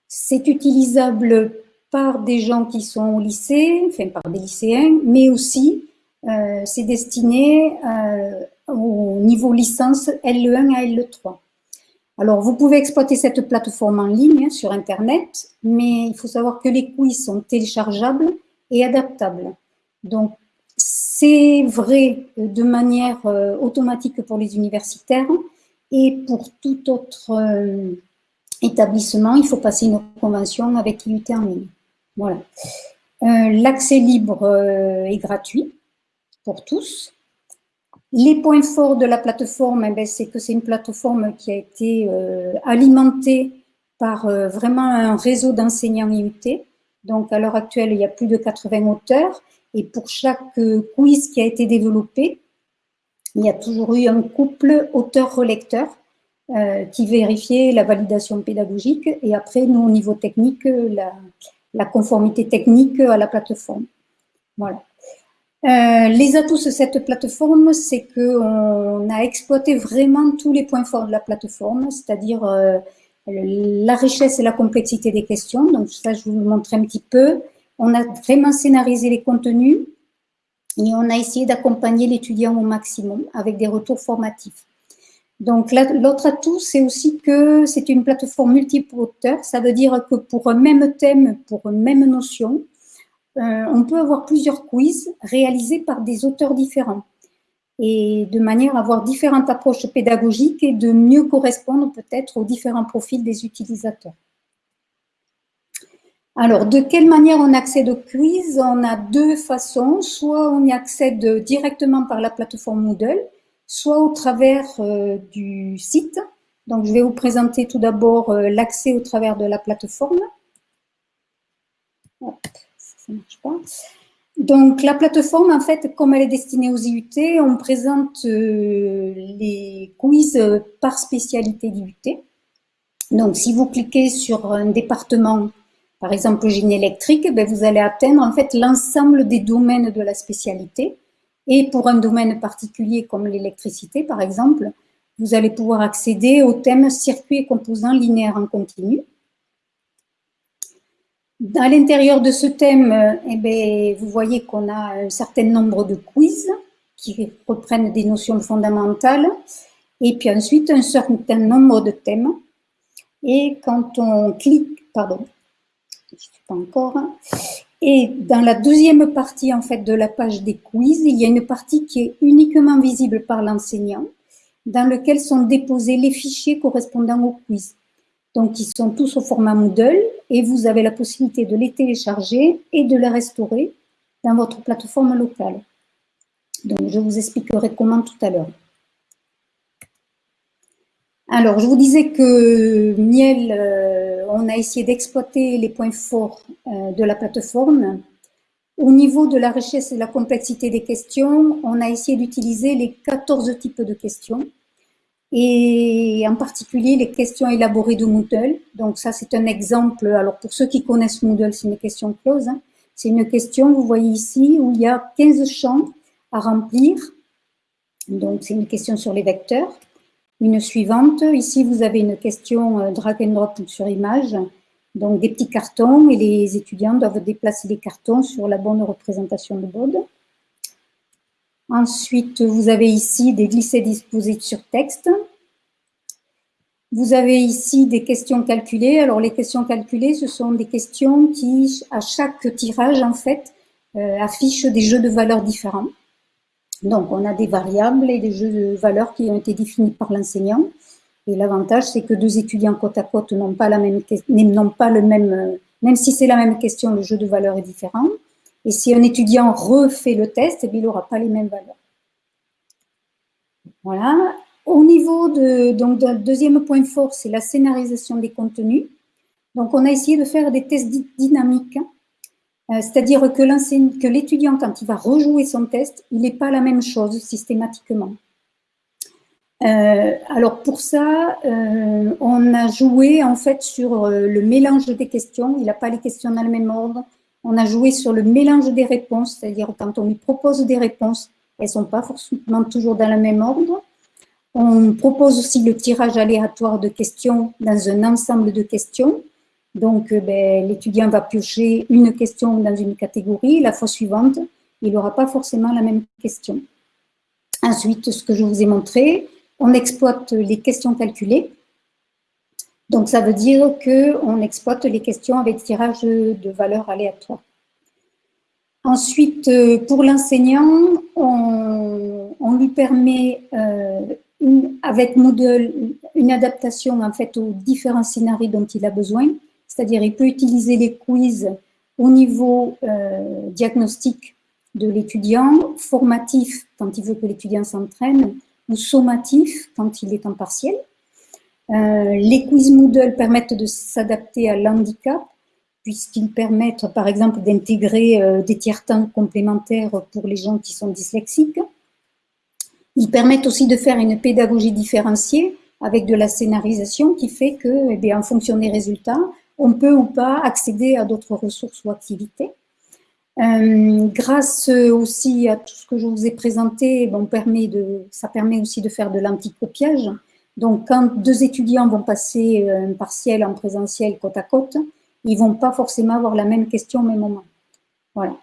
Speaker 3: C'est utilisable par des gens qui sont au lycée, enfin par des lycéens, mais aussi euh, c'est destiné euh, au niveau licence L1 à L3. Alors, vous pouvez exploiter cette plateforme en ligne hein, sur Internet, mais il faut savoir que les quiz sont téléchargeables et adaptables. Donc, c'est vrai de manière euh, automatique pour les universitaires et pour tout autre établissement, il faut passer une convention avec IUT. Voilà. L'accès libre est gratuit tous. Les points forts de la plateforme, eh ben, c'est que c'est une plateforme qui a été euh, alimentée par vraiment un réseau d'enseignants IUT. Donc, à l'heure actuelle, il y a plus de 80 auteurs. Et pour chaque quiz qui a été développé, il y a toujours eu un couple auteur-relecteur qui vérifiait la validation pédagogique. Et après, nous, au niveau technique, la, la conformité technique à la plateforme. Voilà. Euh, les atouts de cette plateforme, c'est qu'on a exploité vraiment tous les points forts de la plateforme, c'est-à-dire euh, la richesse et la complexité des questions. Donc ça, je vous le montre un petit peu. On a vraiment scénarisé les contenus et on a essayé d'accompagner l'étudiant au maximum avec des retours formatifs. Donc, l'autre atout, c'est aussi que c'est une plateforme multiple auteur. Ça veut dire que pour un même thème, pour une même notion, on peut avoir plusieurs quiz réalisés par des auteurs différents et de manière à avoir différentes approches pédagogiques et de mieux correspondre peut-être aux différents profils des utilisateurs. Alors, de quelle manière on accède au quiz? On a deux façons. Soit on y accède directement par la plateforme Moodle, soit au travers euh, du site. Donc, je vais vous présenter tout d'abord euh, l'accès au travers de la plateforme. Donc, la plateforme, en fait, comme elle est destinée aux IUT, on présente euh, les quiz par spécialité d'IUT. Donc, si vous cliquez sur un département, par exemple le génie électrique, ben, vous allez atteindre en fait l'ensemble des domaines de la spécialité. Et pour un domaine particulier comme l'électricité, par exemple, vous allez pouvoir accéder au thème circuit et composants linéaires en continu. À l'intérieur de ce thème, eh bien, vous voyez qu'on a un certain nombre de quiz qui reprennent des notions fondamentales et puis ensuite un certain nombre de thèmes. Et quand on clique, pardon, je ne suis pas encore, et dans la deuxième partie en fait de la page des quiz, il y a une partie qui est uniquement visible par l'enseignant, dans lequel sont déposés les fichiers correspondant au quiz. Donc, ils sont tous au format Moodle et vous avez la possibilité de les télécharger et de les restaurer dans votre plateforme locale. Donc, je vous expliquerai comment tout à l'heure. Alors, je vous disais que Miel, euh, on a essayé d'exploiter les points forts euh, de la plateforme. Au niveau de la richesse et de la complexité des questions, on a essayé d'utiliser les 14 types de questions et en particulier les questions élaborées de Moodle. Donc ça, c'est un exemple. Alors pour ceux qui connaissent Moodle, c'est une question close. Hein. C'est une question, vous voyez ici, où il y a 15 champs à remplir. Donc c'est une question sur les vecteurs. Une suivante, ici vous avez une question euh, drag and drop sur image. Donc des petits cartons et les étudiants doivent déplacer les cartons sur la bonne représentation de bode. Ensuite, vous avez ici des glissés disposés sur texte. Vous avez ici des questions calculées. Alors, les questions calculées, ce sont des questions qui, à chaque tirage, en fait, euh, affichent des jeux de valeurs différents. Donc, on a des variables et des jeux de valeurs qui ont été définis par l'enseignant. Et l'avantage, c'est que deux étudiants côte à côte n'ont pas, la même, pas le même, euh, même si c'est la même question, le jeu de valeurs est différent. Et si un étudiant refait le test, eh il n'aura pas les mêmes valeurs. Voilà. Au niveau de, donc, deuxième point fort, c'est la scénarisation des contenus. Donc, on a essayé de faire des tests dynamiques, euh, c'est-à-dire que l'étudiant, quand il va rejouer son test, il n'est pas la même chose systématiquement. Euh, alors pour ça, euh, on a joué en fait sur le mélange des questions. Il n'a pas les questions dans le même ordre. On a joué sur le mélange des réponses, c'est-à-dire quand on lui propose des réponses, elles ne sont pas forcément toujours dans le même ordre. On propose aussi le tirage aléatoire de questions dans un ensemble de questions. Donc, euh, ben, l'étudiant va piocher une question dans une catégorie. La fois suivante, il n'aura pas forcément la même question. Ensuite, ce que je vous ai montré, on exploite les questions calculées. Donc, ça veut dire qu'on exploite les questions avec tirage de valeurs aléatoires. Ensuite, euh, pour l'enseignant, on, lui permet, euh, avec Moodle, une adaptation en fait aux différents scénarios dont il a besoin. C'est-à-dire, il peut utiliser les quiz au niveau euh, diagnostic de l'étudiant, formatif quand il veut que l'étudiant s'entraîne, ou sommatif quand il est en partiel. Euh, les quiz Moodle permettent de s'adapter à l'handicap, puisqu'ils permettent, par exemple, d'intégrer euh, des tiers-temps complémentaires pour les gens qui sont dyslexiques. Ils permettent aussi de faire une pédagogie différenciée avec de la scénarisation qui fait que, eh bien, en fonction des résultats, on peut ou pas accéder à d'autres ressources ou activités. Euh, grâce aussi à tout ce que je vous ai présenté, ça permet aussi de faire de l'anticopiage. Donc, quand deux étudiants vont passer euh, un partiel en présentiel côte à côte, ils ne vont pas forcément avoir la même question au même moment. Voilà.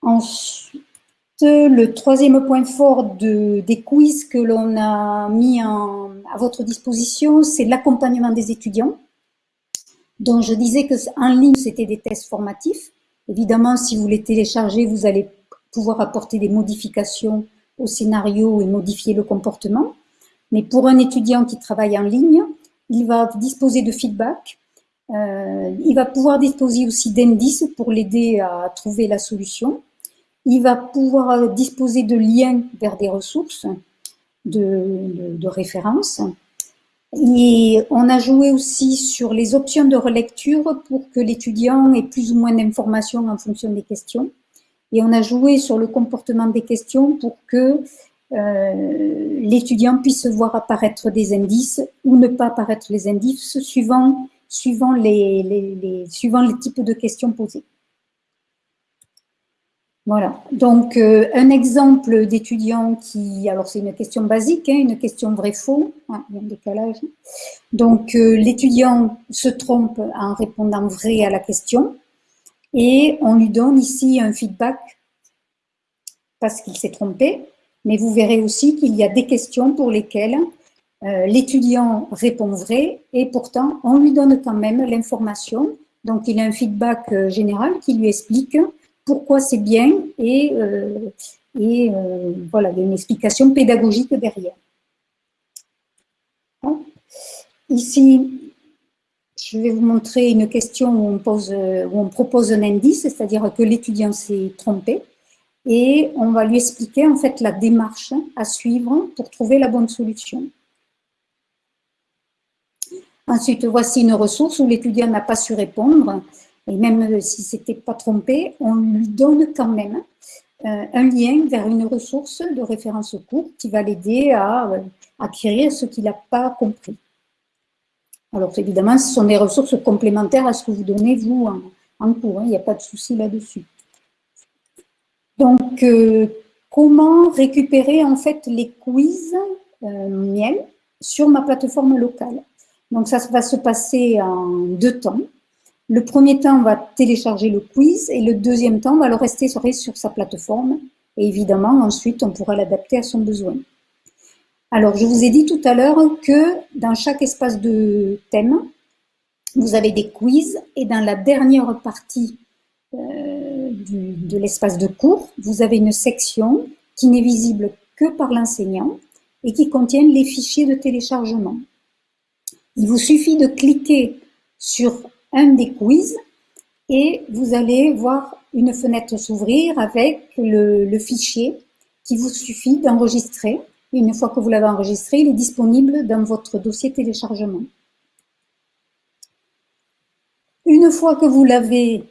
Speaker 3: Ensuite, le troisième point fort de, des quiz que l'on a mis à votre disposition, c'est l'accompagnement des étudiants. Donc, je disais qu'en ligne, c'était des tests formatifs. Évidemment, si vous les téléchargez, vous allez pouvoir apporter des modifications au scénario et modifier le comportement. Mais pour un étudiant qui travaille en ligne, il va disposer de feedback, euh, il va pouvoir disposer aussi d'indices pour l'aider à trouver la solution. Il va pouvoir disposer de liens vers des ressources de, de, référence. Et on a joué aussi sur les options de relecture pour que l'étudiant ait plus ou moins d'informations en fonction des questions. Et on a joué sur le comportement des questions pour que euh, l'étudiant puisse voir apparaître des indices ou ne pas apparaître les indices suivant, les, types de questions posées. Voilà, donc euh, un exemple d'étudiant qui, alors c'est une question basique, hein, une question vrai-faux, ah, un décalage. Donc euh, l'étudiant se trompe en répondant vrai à la question et on lui donne ici un feedback parce qu'il s'est trompé, mais vous verrez aussi qu'il y a des questions pour lesquelles euh, l'étudiant répond vrai et pourtant on lui donne quand même l'information. Donc il a un feedback général qui lui explique pourquoi c'est bien et, euh, euh, voilà, il y a une explication pédagogique derrière. Ici, je vais vous montrer une question où on propose un indice, c'est-à-dire que l'étudiant s'est trompé et on va lui expliquer en fait la démarche à suivre pour trouver la bonne solution. Ensuite, voici une ressource où l'étudiant n'a pas su répondre et même si c'était pas trompé, on lui donne quand même euh, un lien vers une ressource de référence cours qui va l'aider à euh, acquérir ce qu'il n'a pas compris. Alors évidemment, ce sont des ressources complémentaires à ce que vous donnez vous en, cours, hein. il n'y a pas de souci là-dessus. Donc, euh, comment récupérer en fait les quiz miel sur ma plateforme locale? Donc ça va se passer en deux temps. Le premier temps, on va télécharger le quiz et le deuxième temps, on va le rester sur, sa plateforme. Et évidemment, ensuite, on pourra l'adapter à son besoin. Alors, je vous ai dit tout à l'heure que dans chaque espace de thème, vous avez des quiz et dans la dernière partie euh, de l'espace de cours, vous avez une section qui n'est visible que par l'enseignant et qui contient les fichiers de téléchargement. Il vous suffit de cliquer sur un des quiz et vous allez voir une fenêtre s'ouvrir avec le, fichier qui vous suffit d'enregistrer. Une fois que vous l'avez enregistré, il est disponible dans votre dossier téléchargement. Une fois que vous l'avez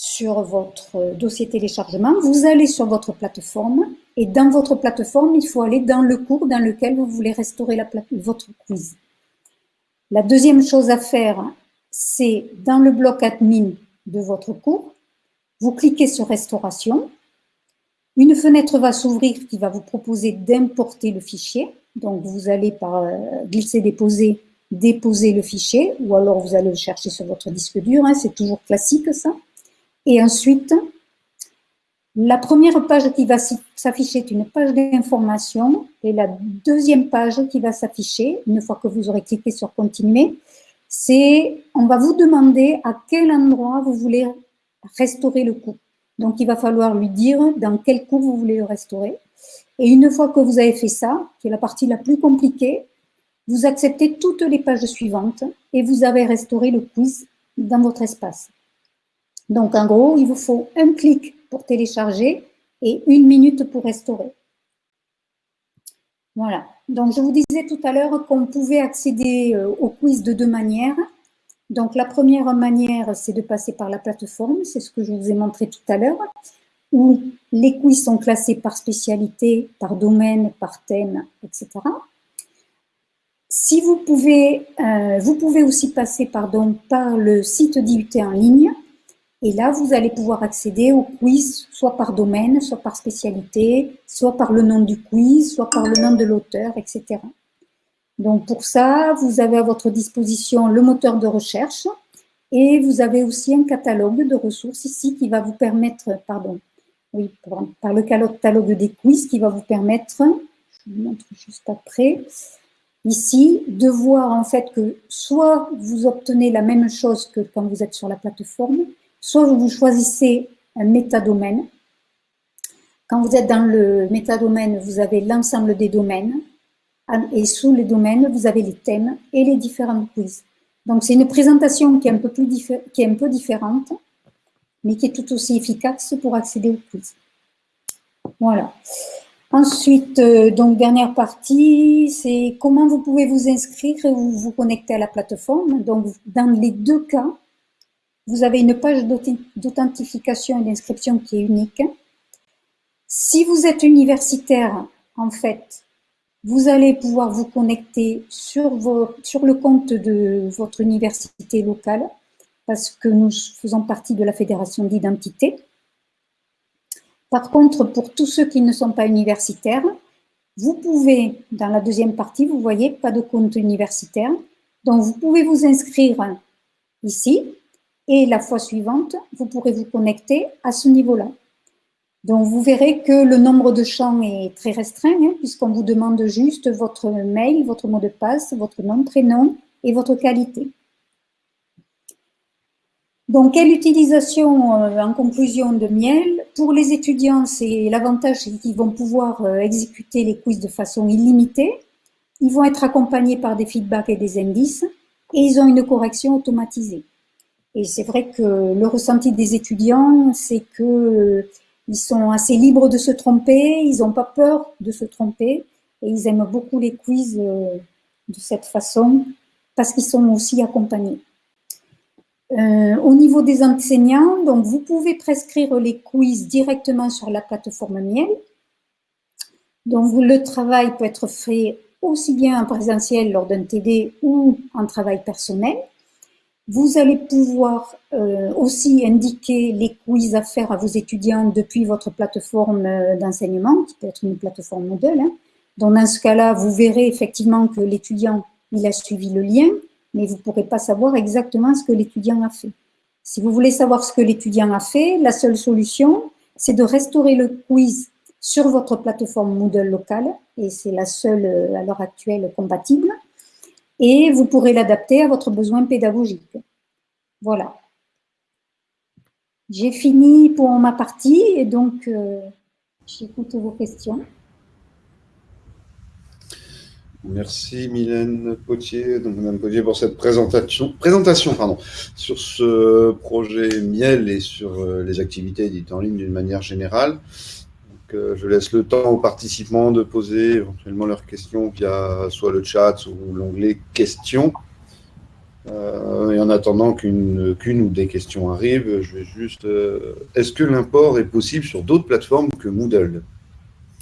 Speaker 3: sur votre dossier téléchargement, vous allez sur votre plateforme et dans votre plateforme, il faut aller dans le cours dans lequel vous voulez restaurer votre quiz. La deuxième chose à faire c'est dans le bloc admin de votre cours, vous cliquez sur restauration, une fenêtre va s'ouvrir qui va vous proposer d'importer le fichier. Donc, vous allez par euh, glisser, déposer, déposer le fichier, ou alors vous allez le chercher sur votre disque dur, hein, c'est toujours classique ça. Et ensuite, la première page qui va s'afficher est une page d'information, et la deuxième page qui va s'afficher, une fois que vous aurez cliqué sur « Continuer », c'est, on va vous demander à quel endroit vous voulez restaurer le cours. Donc, il va falloir lui dire dans quel cours vous voulez le restaurer. Et une fois que vous avez fait ça, qui est la partie la plus compliquée, vous acceptez toutes les pages suivantes et vous avez restauré le quiz dans votre espace. Donc, en gros, il vous faut un clic pour télécharger et une minute pour restaurer. Voilà. Donc, je vous disais tout à l'heure qu'on pouvait accéder euh, au quiz de deux manières. Donc, la première manière, c'est de passer par la plateforme, c'est ce que je vous ai montré tout à l'heure, où les quiz sont classés par spécialité, par domaine, par thème, etc. Si vous pouvez, euh, vous pouvez aussi passer pardon, par le site d'IUT en ligne, et là, vous allez pouvoir accéder au quiz, soit par domaine, soit par spécialité, soit par le nom du quiz, soit par le nom de l'auteur, etc. Donc pour ça, vous avez à votre disposition le moteur de recherche et vous avez aussi un catalogue de ressources ici qui va vous permettre, pardon, oui, par le catalogue des quiz qui va vous permettre, je vous montre juste après, ici, de voir en fait que soit vous obtenez la même chose que quand vous êtes sur la plateforme, soit vous choisissez un métadomaine. Quand vous êtes dans le métadomaine, vous avez l'ensemble des domaines. Et sous les domaines, vous avez les thèmes et les différents quiz. Donc, c'est une présentation qui est, un peu différente, mais qui est tout aussi efficace pour accéder au quiz. Voilà. Ensuite, euh, donc dernière partie, c'est comment vous pouvez vous inscrire et vous vous connecter à la plateforme. Donc, dans les deux cas, vous avez une page d'authentification et d'inscription qui est unique. Si vous êtes universitaire, en fait, vous allez pouvoir vous connecter sur, le compte de votre université locale parce que nous faisons partie de la fédération d'identité. Par contre, pour tous ceux qui ne sont pas universitaires, vous pouvez, dans la deuxième partie, vous voyez, pas de compte universitaire. Donc, vous pouvez vous inscrire ici et la fois suivante, vous pourrez vous connecter à ce niveau-là. Donc, vous verrez que le nombre de champs est très restreint, hein, puisqu'on vous demande juste votre mail, votre mot de passe, votre nom, prénom et votre qualité. Donc, quelle utilisation euh, en conclusion de miel? Pour les étudiants, c'est l'avantage qu'ils vont pouvoir euh, exécuter les quiz de façon illimitée. Ils vont être accompagnés par des feedbacks et des indices et ils ont une correction automatisée. Et c'est vrai que le ressenti des étudiants, c'est que euh, ils sont assez libres de se tromper, ils n'ont pas peur de se tromper et ils aiment beaucoup les quiz de cette façon parce qu'ils sont aussi accompagnés. Euh, au niveau des enseignants, donc vous pouvez prescrire les quiz directement sur la plateforme Miel. Donc le travail peut être fait aussi bien en présentiel lors d'un TD ou en travail personnel. Vous allez pouvoir euh, aussi indiquer les quiz à faire à vos étudiants depuis votre plateforme euh, d'enseignement, qui peut être une plateforme modèle. Hein. Donc dans ce cas-là, vous verrez effectivement que l'étudiant il a suivi le lien mais vous ne pourrez pas savoir exactement ce que l'étudiant a fait. Si vous voulez savoir ce que l'étudiant a fait, la seule solution, c'est de restaurer le quiz sur votre plateforme Moodle locale, et c'est la seule euh, à l'heure actuelle compatible, et vous pourrez l'adapter à votre besoin pédagogique. Voilà. J'ai fini pour ma partie, et donc euh, j'écoute vos questions.
Speaker 1: Merci Mylène Potier, donc Madame Potier pour cette présentation, présentation pardon, sur ce projet Miel et sur euh, les activités dites en ligne d'une manière générale. Euh, je laisse le temps aux participants de poser éventuellement leurs questions via soit le chat ou l'onglet questions. Euh, et en attendant qu'une ou des questions arrivent, je vais juste... Est-ce que l'import est possible sur d'autres plateformes que Moodle?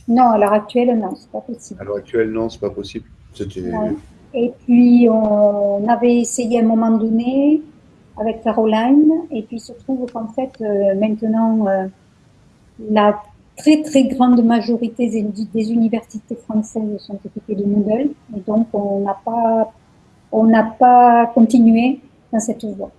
Speaker 3: Non, à l'heure actuelle, non, c'est pas possible.
Speaker 1: À l'heure actuelle, non, c'est pas possible.
Speaker 3: Et puis, on avait essayé à un moment donné avec Caroline, et puis il se trouve qu'en fait, euh, maintenant, euh, la très très grande majorité des, universités françaises sont équipées de Moodle, et donc on n'a pas, on pas continué dans cette voie.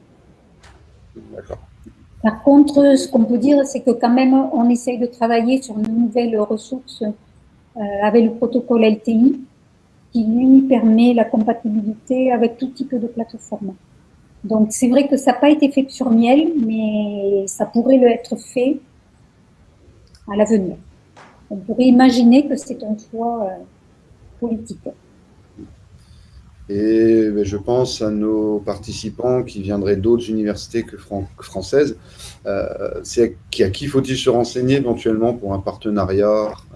Speaker 3: Par contre, ce qu'on peut dire, c'est que quand même, on essaye de travailler sur une nouvelle ressource euh, avec le protocole LTI, qui lui permet la compatibilité avec tout type de plateforme. Donc, c'est vrai que ça n'a pas été fait sur Miel, mais ça pourrait le être fait à l'avenir. On pourrait imaginer que c'est un choix euh, politique.
Speaker 1: Et ben, je pense à nos participants qui viendraient d'autres universités que françaises. Euh, c'est à qui faut-il se renseigner éventuellement pour un partenariat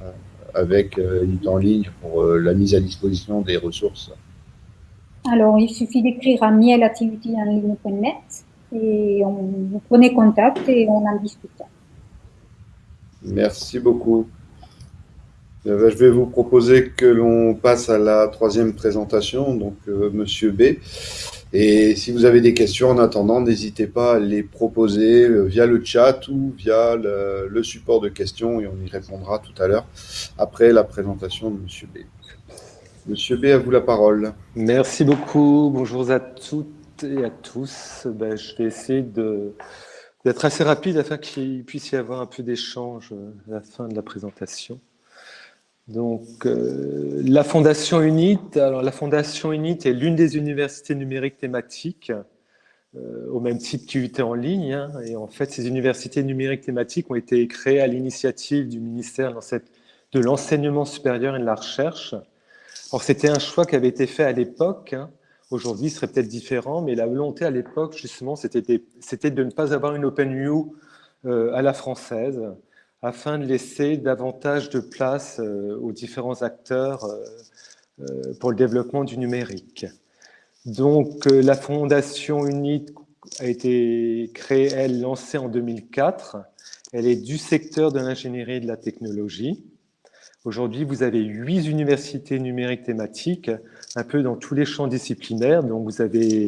Speaker 1: euh, avec une en ligne pour la mise à disposition des ressources?
Speaker 3: Alors, il suffit d'écrire à miel.activityenligne.net et on, vous prenez contact et on en discute.
Speaker 1: Merci beaucoup. Eh ben, je vais vous proposer que l'on passe à la troisième présentation, donc euh, Monsieur B. Et si vous avez des questions en attendant, n'hésitez pas à les proposer euh, via le chat ou via le, support de questions et on y répondra tout à l'heure après la présentation de Monsieur B. Monsieur B, à vous la parole.
Speaker 4: Merci beaucoup. Bonjour à toutes et à tous. Ben, je vais essayer d'être assez rapide afin qu'il puisse y avoir un peu d'échange à la fin de la présentation. Donc, euh, la Fondation UNIT, alors la Fondation UNIT est l'une des universités numériques thématiques au même type qu'UT en ligne. Hein. et en fait, ces universités numériques thématiques ont été créées à l'initiative du ministère de l'enseignement supérieur et de la recherche. Alors, c'était un choix qui avait été fait à l'époque. Hein. Aujourd'hui, ce serait peut-être différent, mais la volonté à l'époque, justement, c'était de ne pas avoir une OpenU euh, à la française, afin de laisser davantage de place euh, aux différents acteurs euh, pour le développement du numérique. Donc, la Fondation UNIT a été créée, elle, lancée en 2004. Elle est du secteur de l'ingénierie et de la technologie. Aujourd'hui, vous avez huit universités numériques thématiques, un peu dans tous les champs disciplinaires. Donc, vous avez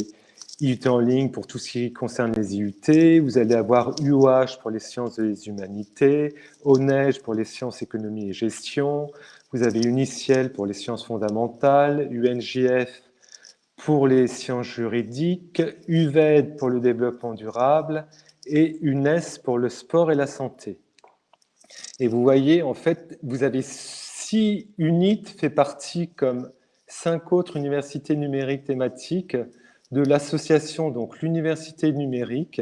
Speaker 4: IUT en ligne pour tout ce qui concerne les IUT, vous allez avoir UOH pour les sciences des humanités, ONEige pour les sciences économie et gestion, vous avez Uniciel pour les sciences fondamentales, UNJF pour les sciences juridiques, UVED pour le développement durable et UNES pour le sport et la santé. Et vous voyez, en fait, vous avez six UNIT fait partie comme cinq autres universités numériques thématiques de l'association, donc l'université numérique,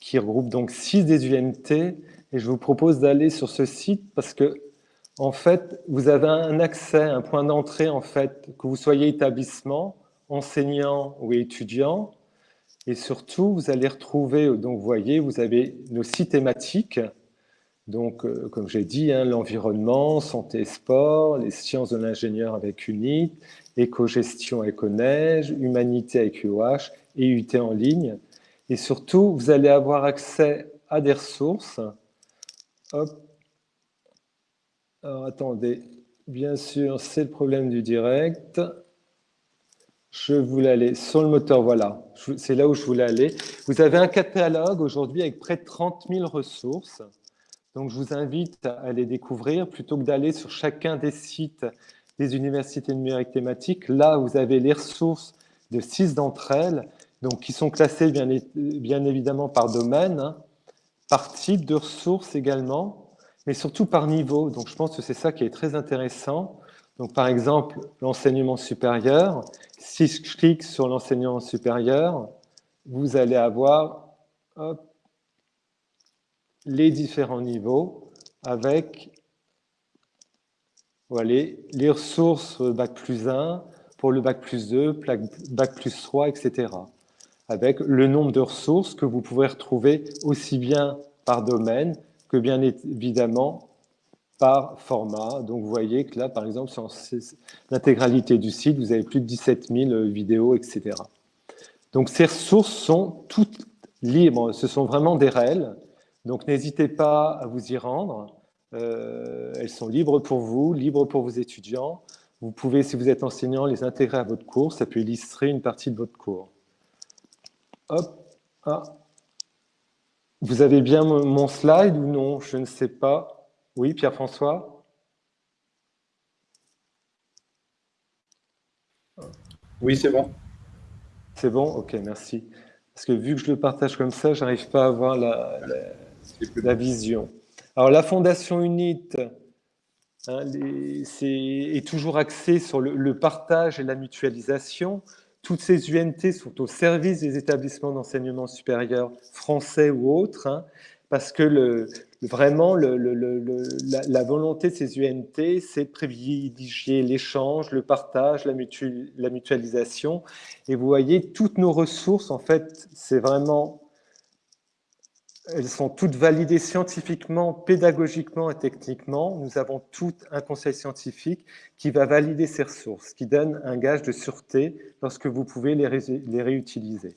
Speaker 4: qui regroupe donc six des UNT. Et je vous propose d'aller sur ce site parce que, en fait, vous avez un accès, un point d'entrée, en fait, que vous soyez établissement, enseignant ou étudiant. Et surtout, vous allez retrouver, donc vous voyez, vous avez nos six thématiques donc, euh, comme j'ai dit, hein, l'environnement, santé et sport, les sciences de l'ingénieur avec UNIT, éco-gestion éco-neige, humanité avec UOH et UT en ligne. Et surtout, vous allez avoir accès à des ressources. Hop. Alors, attendez. Bien sûr, c'est le problème du direct. Je voulais aller sur le moteur, voilà. C'est là où je voulais aller. Vous avez un catalogue aujourd'hui avec près de 30 000 ressources. Donc, je vous invite à les découvrir plutôt que d'aller sur chacun des sites des universités numériques thématiques. Là, vous avez les ressources de six d'entre elles, donc qui sont classées bien, évidemment par domaine, hein, par type de ressources également, mais surtout par niveau. Donc, je pense que c'est ça qui est très intéressant. Donc, par exemple, l'enseignement supérieur. Si je clique sur l'enseignement supérieur, vous allez avoir les différents niveaux avec voilà, les ressources Bac plus 1 pour le Bac plus 2, Bac plus 3, etc. Avec le nombre de ressources que vous pouvez retrouver aussi bien par domaine que bien évidemment par format. Donc vous voyez que là, par exemple, sur l'intégralité du site, vous avez plus de 17 000 vidéos, etc. Donc ces ressources sont toutes libres, ce sont vraiment des réels. Donc n'hésitez pas à vous y rendre. Euh, elles sont libres pour vous, libres pour vos étudiants. Vous pouvez, si vous êtes enseignant, les intégrer à votre cours. Ça peut illustrer une partie de votre cours. Hop. Ah. Vous avez bien mon slide ou non? Je ne sais pas. Oui, Pierre-François?
Speaker 1: Oui, c'est bon.
Speaker 4: C'est bon? Ok, merci. Parce que vu que je le partage comme ça, je n'arrive pas à voir la la vision. Alors la Fondation UNIT hein, est, toujours axée sur le, partage et la mutualisation. Toutes ces UNT sont au service des établissements d'enseignement supérieur français ou autres, hein, parce que le, vraiment la, la, volonté de ces UNT, c'est de privilégier l'échange, le partage, la, la mutualisation. Et vous voyez, toutes nos ressources, en fait, c'est vraiment elles sont toutes validées scientifiquement, pédagogiquement et techniquement. Nous avons tout un conseil scientifique qui va valider ces ressources, qui donne un gage de sûreté lorsque vous pouvez les, réutiliser.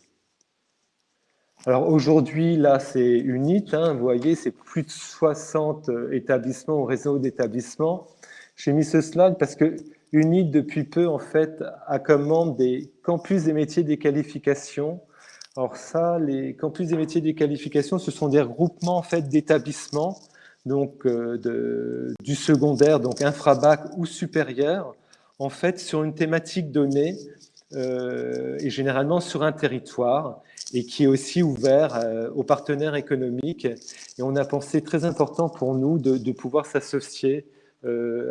Speaker 4: Alors aujourd'hui, là, c'est UNIT. Hein, vous voyez, c'est plus de 60 établissements ou réseaux d'établissements. J'ai mis ce slide parce que UNIT, depuis peu, en fait, accommande des campus des métiers des qualifications alors ça, les campus des métiers des qualifications, ce sont des regroupements en fait d'établissements, donc euh, du secondaire, donc infrabac ou supérieur, en fait sur une thématique donnée euh, et généralement sur un territoire et qui est aussi ouvert euh, aux partenaires économiques. Et on a pensé très important pour nous de, de pouvoir s'associer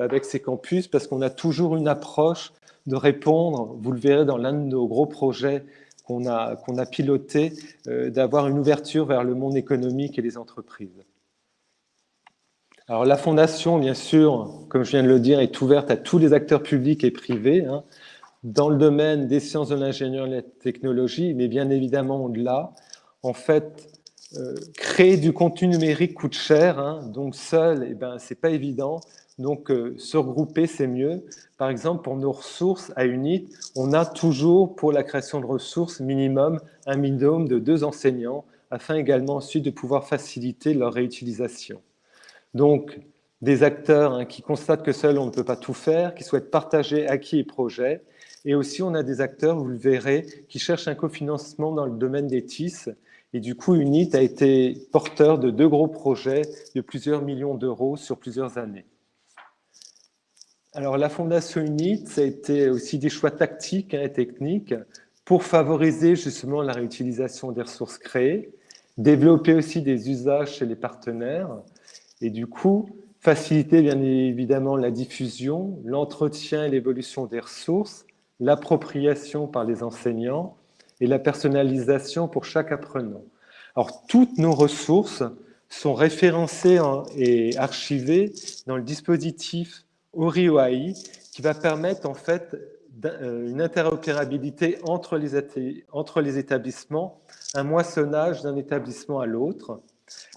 Speaker 4: avec ces campus parce qu'on a toujours une approche de répondre, vous le verrez dans l'un de nos gros projets qu'on a, a piloté, d'avoir une ouverture vers le monde économique et les entreprises. Alors la fondation, bien sûr, comme je viens de le dire, est ouverte à tous les acteurs publics et privés, hein, dans le domaine des sciences de l'ingénieur et de la technologie, mais bien évidemment au-delà. En fait, euh, créer du contenu numérique coûte cher, hein, donc seul, eh ben, c'est pas évident. Donc, euh, se regrouper, c'est mieux. Par exemple, pour nos ressources à UNIT, on a toujours, pour la création de ressources, minimum un minimum de deux enseignants, afin également ensuite de pouvoir faciliter leur réutilisation. Donc, des acteurs hein, qui constatent que seul on ne peut pas tout faire, qui souhaitent partager acquis et projets. Et aussi, on a des acteurs, vous le verrez, qui cherchent un cofinancement dans le domaine des TIS. Et du coup, UNIT a été porteur de deux gros projets de plusieurs millions d'euros sur plusieurs années. Alors, la Fondation UNIT, ça a été aussi des choix tactiques hein, et techniques pour favoriser justement la réutilisation des ressources créées, développer aussi des usages chez les partenaires, et du coup, faciliter bien évidemment la diffusion, l'entretien et l'évolution des ressources, l'appropriation par les enseignants et la personnalisation pour chaque apprenant. Alors, toutes nos ressources sont référencées et archivées dans le dispositif ORIOAI qui va permettre en fait euh, une interopérabilité entre les, entre les établissements, un moissonnage d'un établissement à l'autre,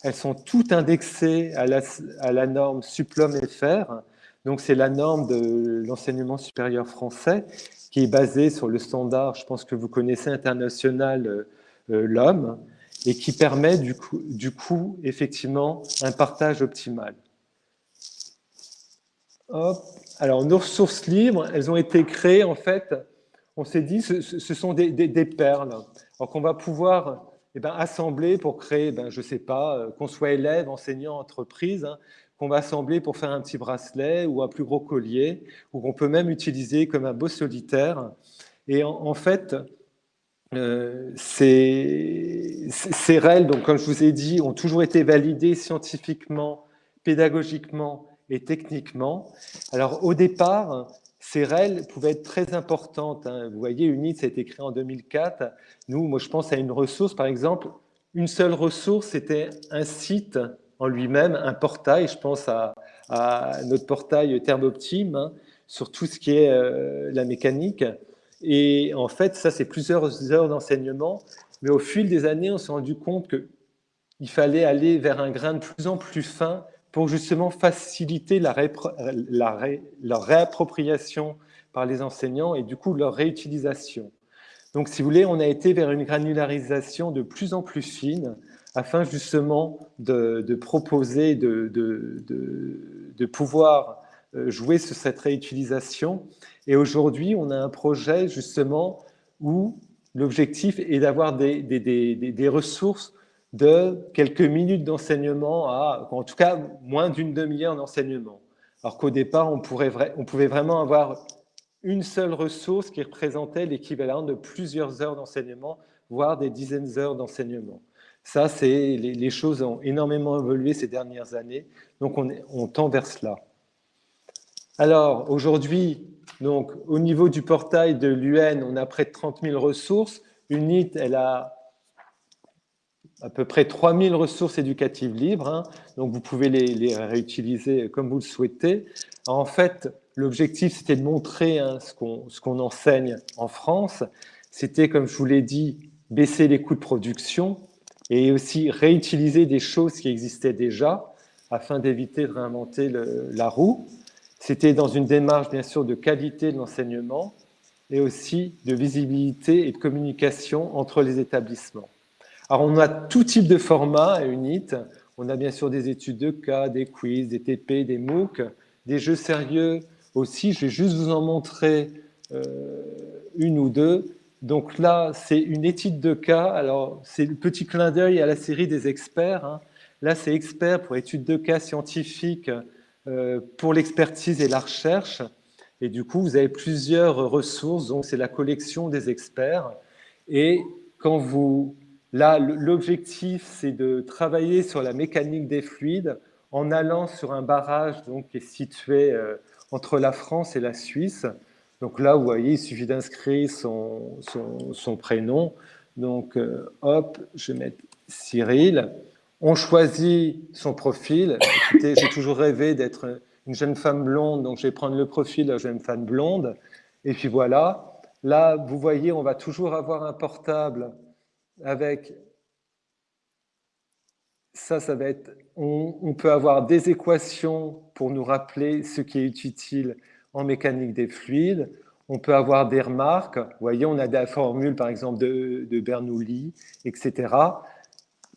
Speaker 4: elles sont toutes indexées à la, norme Suplom FR. Donc, c'est la norme de l'enseignement supérieur français qui est basée sur le standard, je pense que vous connaissez, international euh, euh, l'homme, et qui permet du coup, du coup, effectivement, un partage optimal. Alors, nos ressources libres, elles ont été créées, en fait, on s'est dit, ce, ce sont des, des perles. Qu'on va pouvoir eh ben, assembler pour créer, ben, je ne sais pas, euh, qu'on soit élève, enseignant, entreprise, hein, qu'on va assembler pour faire un petit bracelet ou un plus gros collier, ou qu'on peut même utiliser comme un beau solitaire. Et en, fait, euh, ces, ces donc, comme je vous ai dit, ont toujours été validées scientifiquement, pédagogiquement et techniquement. Alors au départ, ces REL pouvaient être très importantes. Hein. Vous voyez, UNIT, ça a été créé en 2004. Nous, moi, je pense à une ressource, par exemple, une seule ressource, c'était un site en lui-même, un portail. Je pense à, notre portail Thermoptime hein, sur tout ce qui est euh, la mécanique. Et en fait, ça, c'est plusieurs heures d'enseignement. Mais au fil des années, on s'est rendu compte qu'il fallait aller vers un grain de plus en plus fin pour justement faciliter la, leur réappropriation par les enseignants et du coup leur réutilisation. Donc, si vous voulez, on a été vers une granularisation de plus en plus fine afin justement de, proposer, de, de, pouvoir euh, jouer sur cette réutilisation. Et aujourd'hui, on a un projet justement où l'objectif est d'avoir des, ressources de quelques minutes d'enseignement à, en tout cas, moins d'une demi-heure d'enseignement. Alors qu'au départ, on, pourrait, on pouvait vraiment avoir une seule ressource qui représentait l'équivalent de plusieurs heures d'enseignement, voire des dizaines d'heures d'enseignement. Ça, c'est les, choses ont énormément évolué ces dernières années, donc on, tend vers cela. Alors, aujourd'hui, au niveau du portail de l'UN, on a près de 30 000 ressources. UNIT, elle a à peu près 3000 ressources éducatives libres, hein. donc vous pouvez les, réutiliser comme vous le souhaitez. En fait, l'objectif, c'était de montrer hein, ce qu'on enseigne en France. C'était, comme je vous l'ai dit, baisser les coûts de production et aussi réutiliser des choses qui existaient déjà afin d'éviter de réinventer la roue. C'était dans une démarche, bien sûr, de qualité de l'enseignement et aussi de visibilité et de communication entre les établissements. Alors, on a tout type de format à UNIT. On a bien sûr des études de cas, des quiz, des TP, des MOOC, des jeux sérieux aussi. Je vais juste vous en montrer euh, une ou deux. Donc là, c'est une étude de cas. Alors, c'est le petit clin d'œil à la série des experts. Hein. Là, c'est expert pour études de cas scientifiques euh, pour l'expertise et la recherche. Et du coup, vous avez plusieurs ressources. Donc, c'est la collection des experts. Et quand vous Là, l'objectif, c'est de travailler sur la mécanique des fluides en allant sur un barrage donc, qui est situé euh, entre la France et la Suisse. Donc là, vous voyez, il suffit d'inscrire son, son, prénom. Donc, euh, hop, je vais mettre Cyril. On choisit son profil. J'ai toujours rêvé d'être une jeune femme blonde, donc je vais prendre le profil de jeune femme blonde. Et puis voilà. Là, vous voyez, on va toujours avoir un portable avec ça, ça va être, on, peut avoir des équations pour nous rappeler ce qui est utile en mécanique des fluides. On peut avoir des remarques. Vous voyez, on a des formules, par exemple, de, de Bernoulli, etc.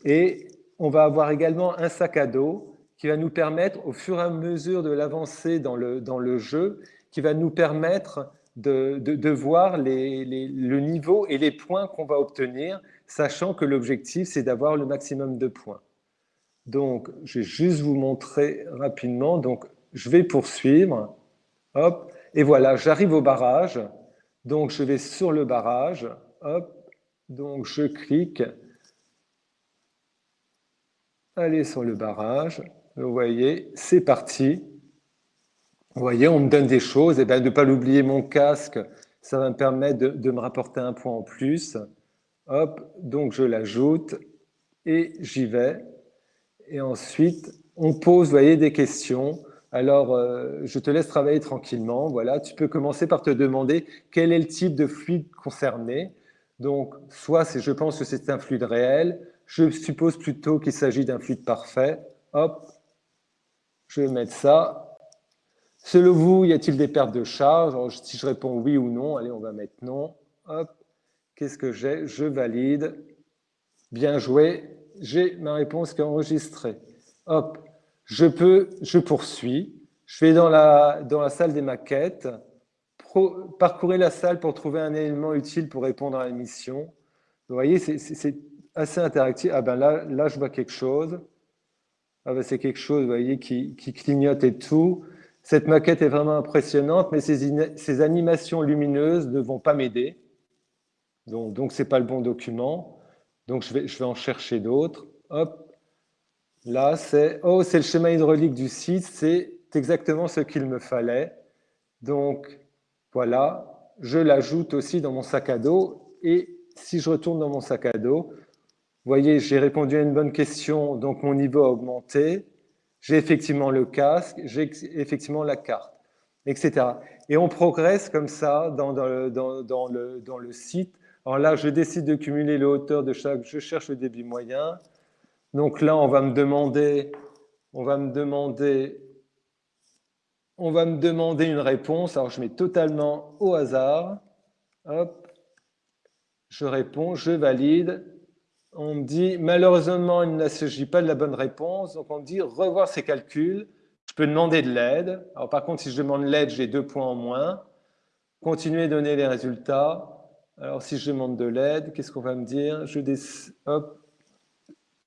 Speaker 4: Et on va avoir également un sac à dos qui va nous permettre, au fur et à mesure de l'avancée dans le, dans le jeu, qui va nous permettre de, de, voir le niveau et les points qu'on va obtenir, sachant que l'objectif, c'est d'avoir le maximum de points. Donc, je vais juste vous montrer rapidement. Donc, je vais poursuivre. Hop. Et voilà, j'arrive au barrage. Donc, je vais sur le barrage. Hop. Donc, je clique. Allez sur le barrage. Vous voyez, c'est parti. Vous voyez, on me donne des choses. Et eh bien, ne pas l'oublier, mon casque, ça va me permettre de, de me rapporter un point en plus. Hop. Donc, je l'ajoute et j'y vais. Et ensuite, on pose, voyez, des questions. Alors, euh, je te laisse travailler tranquillement. Voilà, tu peux commencer par te demander quel est le type de fluide concerné. Donc, soit je pense que c'est un fluide réel, je suppose plutôt qu'il s'agit d'un fluide parfait. Hop, je vais mettre ça. Selon vous, y a-t-il des pertes de charge? Si je réponds oui ou non, allez, on va mettre non. Hop, qu'est-ce que j'ai? Je valide. Bien joué j'ai ma réponse qui est enregistrée. Hop, je peux, je poursuis. Je vais dans la, dans la salle des maquettes, parcourir la salle pour trouver un élément utile pour répondre à la mission. Vous voyez, c'est assez interactif. Ah ben là, là, je vois quelque chose. Ah ben c'est quelque chose, vous voyez, qui, qui, clignote et tout. Cette maquette est vraiment impressionnante, mais ces, ces animations lumineuses ne vont pas m'aider. Donc, ce n'est pas le bon document. Donc, je vais, je vais en chercher d'autres. Hop. Là, c'est oh, le schéma hydraulique du site. C'est exactement ce qu'il me fallait. Donc, voilà. Je l'ajoute aussi dans mon sac à dos. Et si je retourne dans mon sac à dos, vous voyez, j'ai répondu à une bonne question. Donc, mon niveau a augmenté. J'ai effectivement le casque. J'ai effectivement la carte, etc. Et on progresse comme ça dans, dans, dans, dans le, dans le site alors là, je décide de cumuler les hauteurs de chaque, je cherche le débit moyen. Donc là, on va me demander, on va me demander, on va me demander une réponse. Alors je mets totalement au hasard. Hop, je réponds, je valide. On me dit, malheureusement, il ne s'agit pas de la bonne réponse. Donc on me dit, revoir ces calculs. Je peux demander de l'aide. Alors par contre, si je demande l'aide, j'ai deux points en moins. Continuer à donner les résultats. Alors, si je demande de l'aide, qu'est-ce qu'on va me dire? Je.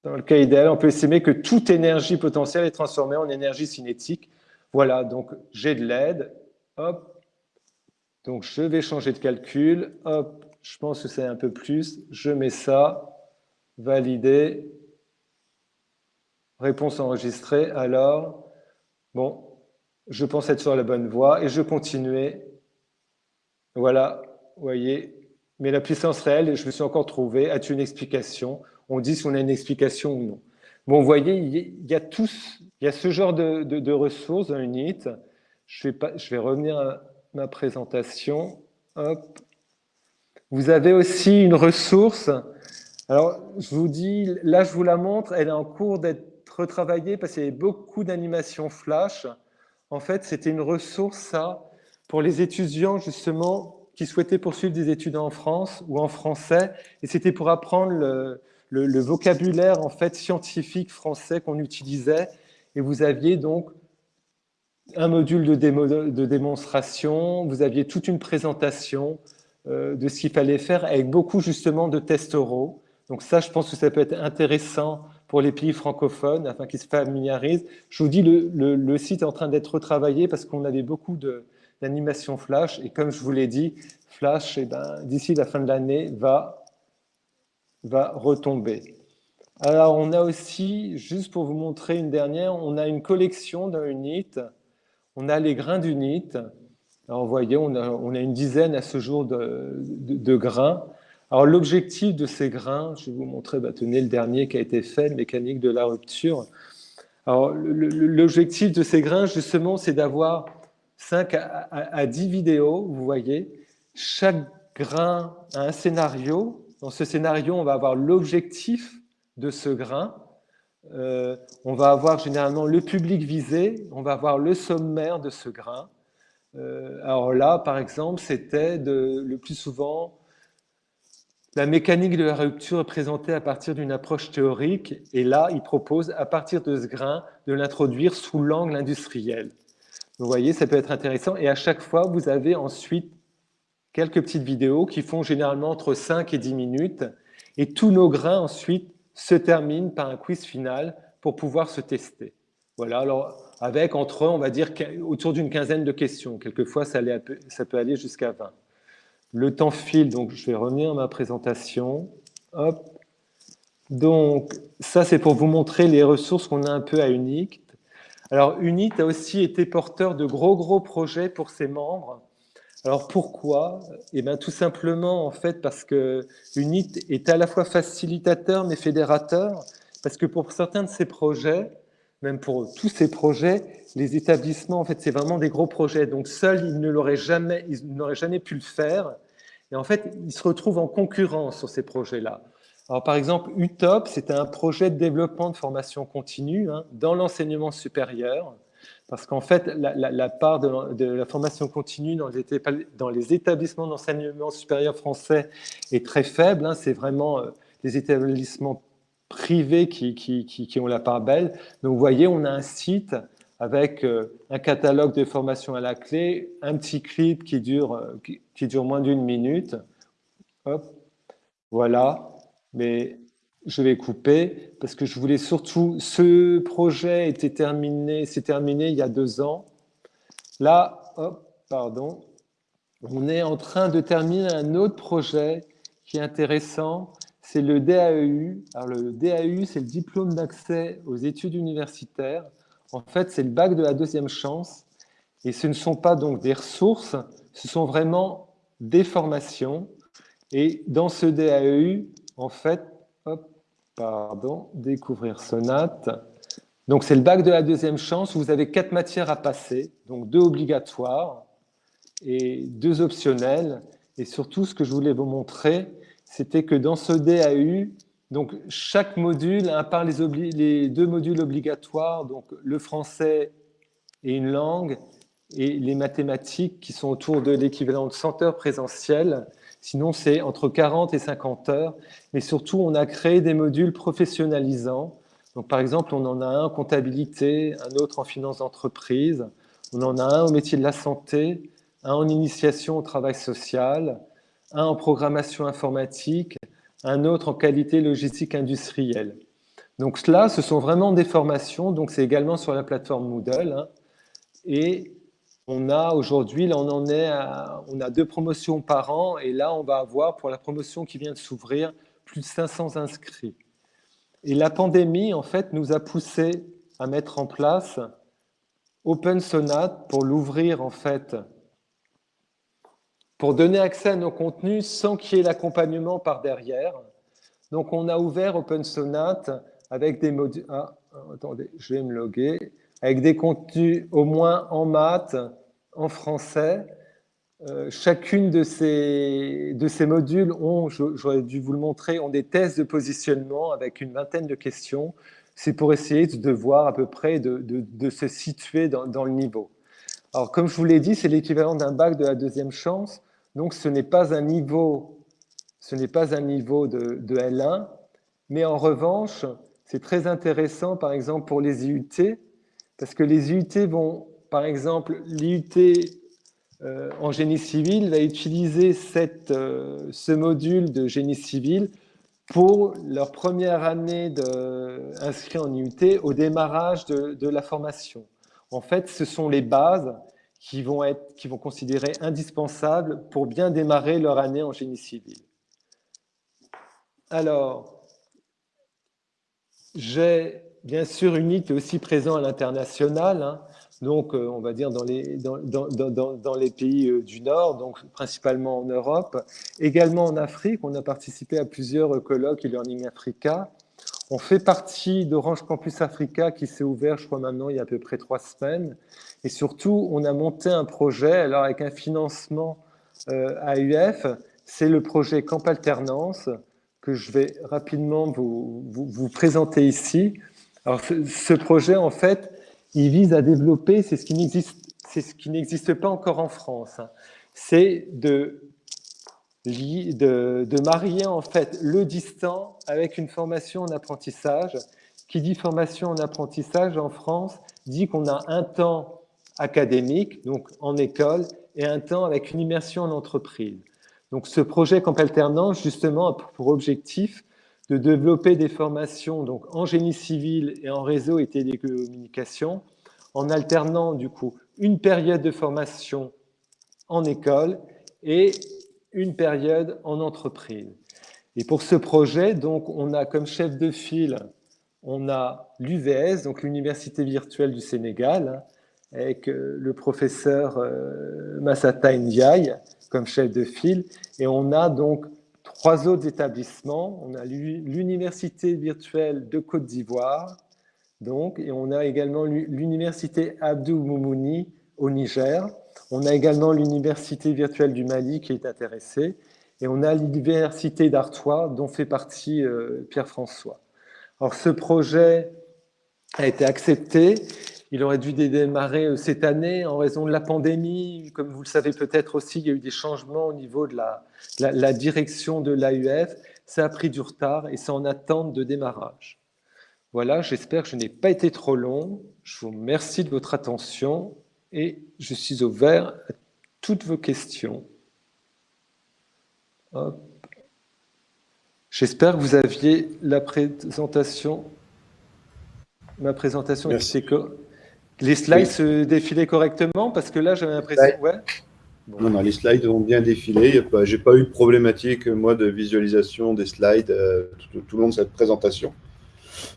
Speaker 4: Dans le cas idéal, on peut estimer que toute énergie potentielle est transformée en énergie cinétique. Voilà, donc j'ai de l'aide. Hop. Donc, je vais changer de calcul. Hop. Je pense que c'est un peu plus. Je mets ça. Valider. Réponse enregistrée. Alors, bon, je pense être sur la bonne voie et je continuer. Voilà, vous voyez, mais la puissance réelle, je me suis encore trouvé, as-tu une explication? On dit si on a une explication ou non. Bon, vous voyez, il y a, tous, il y a ce genre de, ressources dans Unit. Je vais, pas, je vais revenir à ma présentation. Hop. Vous avez aussi une ressource. Alors, je vous dis, là, je vous la montre, elle est en cours d'être retravaillée parce qu'il y avait beaucoup d'animations flash. En fait, c'était une ressource, ça, pour les étudiants, justement, qui souhaitaient poursuivre des études en France ou en français, et c'était pour apprendre le, vocabulaire en fait scientifique français qu'on utilisait, et vous aviez donc un module de, démonstration, vous aviez toute une présentation euh, de ce qu'il fallait faire, avec beaucoup justement de tests oraux. Donc ça, je pense que ça peut être intéressant pour les pays francophones, afin qu'ils se familiarisent. Je vous dis, le site est en train d'être retravaillé parce qu'on avait beaucoup de, l'animation Flash. Et comme je vous l'ai dit, Flash, eh ben, d'ici la fin de l'année, va, va retomber. Alors, on a aussi, juste pour vous montrer une dernière, on a une collection d'un unit. On a les grains d'unit. Alors, vous voyez, on a, une dizaine à ce jour de, grains. Alors, l'objectif de ces grains, je vais vous montrer, bah, tenez le dernier qui a été fait, mécanique de la rupture. Alors, l'objectif de ces grains, justement, c'est d'avoir 5 à, 10 vidéos, vous voyez. Chaque grain a un scénario. Dans ce scénario, on va avoir l'objectif de ce grain. Euh, on va avoir généralement le public visé, on va avoir le sommaire de ce grain. Euh, alors là, par exemple, c'était le plus souvent la mécanique de la rupture présentée à partir d'une approche théorique, et là, il propose, à partir de ce grain, de l'introduire sous l'angle industriel. Vous voyez, ça peut être intéressant, et à chaque fois, vous avez ensuite quelques petites vidéos qui font généralement entre 5 et 10 minutes, et tous nos grains ensuite se terminent par un quiz final pour pouvoir se tester. Voilà, alors avec entre, on va dire, autour d'une quinzaine de questions. Quelquefois, ça, peut aller jusqu'à 20. Le temps file, donc je vais revenir à ma présentation. Hop. Donc, ça, c'est pour vous montrer les ressources qu'on a un peu à UNIT. Alors, UNIT a aussi été porteur de gros, gros projets pour ses membres. Alors, pourquoi? Eh bien, tout simplement, en fait, parce que UNIT est à la fois facilitateur, mais fédérateur, parce que pour certains de ces projets, même pour tous ces projets, les établissements, en fait, c'est vraiment des gros projets. Donc, seuls, ils ne l'auraient jamais, n'auraient jamais pu le faire. Et en fait, ils se retrouvent en concurrence sur ces projets-là. Alors, par exemple, UTOP, c'était un projet de développement de formation continue hein, dans l'enseignement supérieur. Parce qu'en fait, la, part de, la formation continue dans les, les établissements d'enseignement supérieur français est très faible. Hein. C'est vraiment euh, des établissements privés qui, qui, ont la part belle. Donc, vous voyez, on a un site avec euh, un catalogue de formation à la clé, un petit clip qui dure, euh, qui, dure moins d'une minute. Hop, voilà. Mais je vais couper parce que je voulais surtout... Ce projet était terminé, c'est terminé il y a deux ans. Là, hop, pardon, on est en train de terminer un autre projet qui est intéressant, c'est le DAEU. Alors le DAEU, c'est le diplôme d'accès aux études universitaires. En fait, c'est le bac de la deuxième chance. Et ce ne sont pas donc des ressources, ce sont vraiment des formations. Et dans ce DAEU, en fait, pardon, découvrir Sonate. Donc c'est le bac de la deuxième chance. Vous avez quatre matières à passer, donc deux obligatoires et deux optionnelles. Et surtout, ce que je voulais vous montrer, c'était que dans ce DAU, donc chaque module, à part les, les, deux modules obligatoires, donc le français et une langue, et les mathématiques qui sont autour de l'équivalent de 100 heures présentielles, sinon c'est entre 40 et 50 heures, mais surtout on a créé des modules professionnalisants. Donc par exemple, on en a un en comptabilité, un autre en finance d'entreprise, on en a un au métier de la santé, un en initiation au travail social, un en programmation informatique, un autre en qualité logistique industrielle. Donc là, ce sont vraiment des formations, donc c'est également sur la plateforme Moodle. Hein. et on a aujourd'hui, là on en est à, on a deux promotions par an, et là on va avoir, pour la promotion qui vient de s'ouvrir, plus de 500 inscrits. Et la pandémie, en fait, nous a poussé à mettre en place Open Sonate pour l'ouvrir, en fait, pour donner accès à nos contenus sans qu'il y ait l'accompagnement par derrière. Donc, on a ouvert Open Sonate avec des modules... Ah, attendez, je vais me loguer. Avec des contenus au moins en maths, en français. Euh, chacune de ces, de ces modules ont, j'aurais dû vous le montrer, ont des tests de positionnement avec une vingtaine de questions. C'est pour essayer de voir à peu près de, de, se situer dans, dans, le niveau. Alors, comme je vous l'ai dit, c'est l'équivalent d'un bac de la deuxième chance. Donc, ce n'est pas un niveau, ce n'est pas un niveau de, L1, mais en revanche, c'est très intéressant, par exemple, pour les IUT, parce que les IUT vont, par exemple, l'IUT euh, en génie civil va utiliser euh, ce module de génie civil pour leur première année inscrit en IUT au démarrage de, de, la formation. En fait, ce sont les bases qui vont, être, qui vont considérer indispensables pour bien démarrer leur année en génie civil. Alors, j'ai bien sûr UNIT aussi présent à l'international. Hein. Donc on va dire dans les, dans, dans, dans, les pays du Nord, donc principalement en Europe, également en Afrique. On a participé à plusieurs colloques e-learning Africa. On fait partie d'Orange Campus Africa qui s'est ouvert, je crois maintenant, il y a à peu près trois semaines. Et surtout, on a monté un projet, alors avec un financement euh, AUF, c'est le projet Camp Alternance que je vais rapidement vous, vous, présenter ici. Alors, ce, projet, en fait, il vise à développer, c'est ce qui n'existe pas encore en France, hein. c'est de, marier en fait le distant avec une formation en apprentissage. Qui dit formation en apprentissage en France dit qu'on a un temps académique, donc en école, et un temps avec une immersion en entreprise. Donc ce projet Camp Alternance, justement, a pour objectif de développer des formations donc, en génie civil et en réseau et télécommunications, en alternant du coup une période de formation en école et une période en entreprise. Et pour ce projet, donc, on a comme chef de file, on a l'UVS, donc l'Université virtuelle du Sénégal, avec euh, le professeur euh, Massata Ndiaye comme chef de file. Et on a donc trois autres établissements. On a l'Université virtuelle de Côte d'Ivoire, donc, et on a également l'Université Abdou Moumouni au Niger. On a également l'Université virtuelle du Mali qui est intéressée. Et on a l'Université d'Artois, dont fait partie euh, Pierre-François. Alors, ce projet a été accepté il aurait dû démarrer euh, cette année en raison de la pandémie. Comme vous le savez peut-être aussi, il y a eu des changements au niveau de la, direction de l'AUF. Ça a pris du retard et c'est en attente de démarrage. Voilà, j'espère que je n'ai pas été trop long. Je vous remercie de votre attention et je suis ouvert à toutes vos questions. J'espère que vous aviez la présentation, ma présentation
Speaker 1: Merci.
Speaker 4: Les slides se défilaient correctement Parce que là, j'avais l'impression... Ouais.
Speaker 1: Non, non, les slides ont bien défilé. Je n'ai pas eu de problématique, moi, de visualisation des slides euh, tout, au long de cette présentation.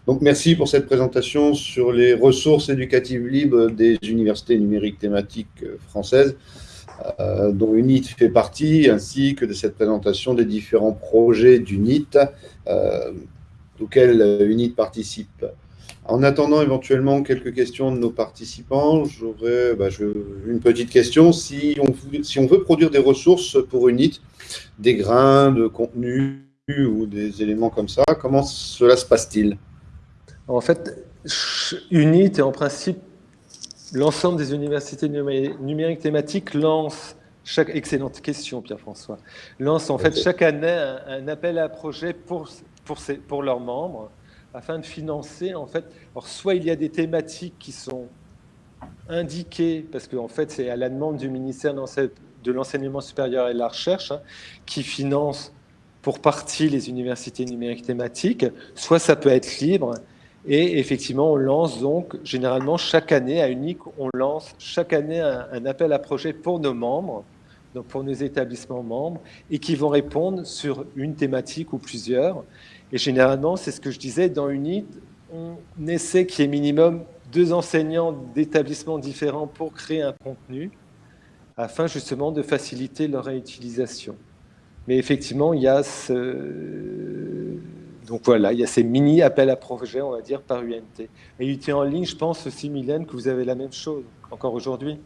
Speaker 1: Donc, merci pour cette présentation sur les ressources éducatives libres des universités numériques thématiques euh, françaises, euh, dont UNIT fait partie, ainsi que de cette présentation des différents projets d'UNIT auxquels UNIT participe. En attendant éventuellement quelques questions de nos participants, j'aurais bah, une petite question. Si on, si on, veut produire des ressources pour UNIT, des grains de contenu ou des éléments comme ça, comment cela se passe-t-il?
Speaker 4: En fait, UNIT et en principe l'ensemble des universités numériques thématiques lancent chaque excellente question, Pierre-François. Lance en fait chaque année un, appel à projet pour, pour, pour leurs membres afin de financer, en fait, alors soit il y a des thématiques qui sont indiquées, parce qu'en en fait, c'est à la demande du ministère de l'Enseignement supérieur et de la Recherche, hein, qui finance pour partie les universités numériques thématiques, soit ça peut être libre, et effectivement, on lance donc, généralement, chaque année, à UNIC, on lance chaque année un, un appel à projet pour nos membres, donc pour nos établissements membres, et qui vont répondre sur une thématique ou plusieurs. Et généralement, c'est ce que je disais, dans UNIT, on essaie qu'il y ait minimum deux enseignants d'établissements différents pour créer un contenu, afin justement de faciliter leur réutilisation. Mais effectivement, il y a ce... Donc voilà, il y a ces mini appels à projets, on va dire, par UNT. Et UT en ligne, je pense aussi, Mylène, que vous avez la même chose, encore aujourd'hui.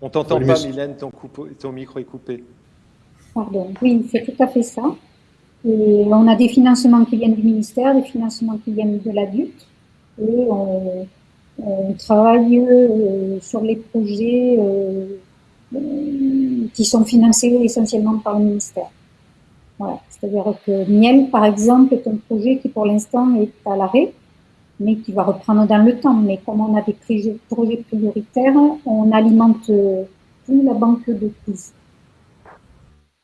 Speaker 4: On t'entend pas, Mylène, ton, ton micro est coupé.
Speaker 3: Pardon, oui, c'est tout à fait ça. Et on a des financements qui viennent du ministère, des financements qui viennent de l'adulte. Et on, travaille euh, sur les projets euh, euh, qui sont financés essentiellement par le ministère. Voilà. C'est-à-dire que Miel, par exemple, est un projet qui pour l'instant est à l'arrêt, mais qui va reprendre dans le temps. Mais comme on a des projets prioritaires, on alimente tout la banque de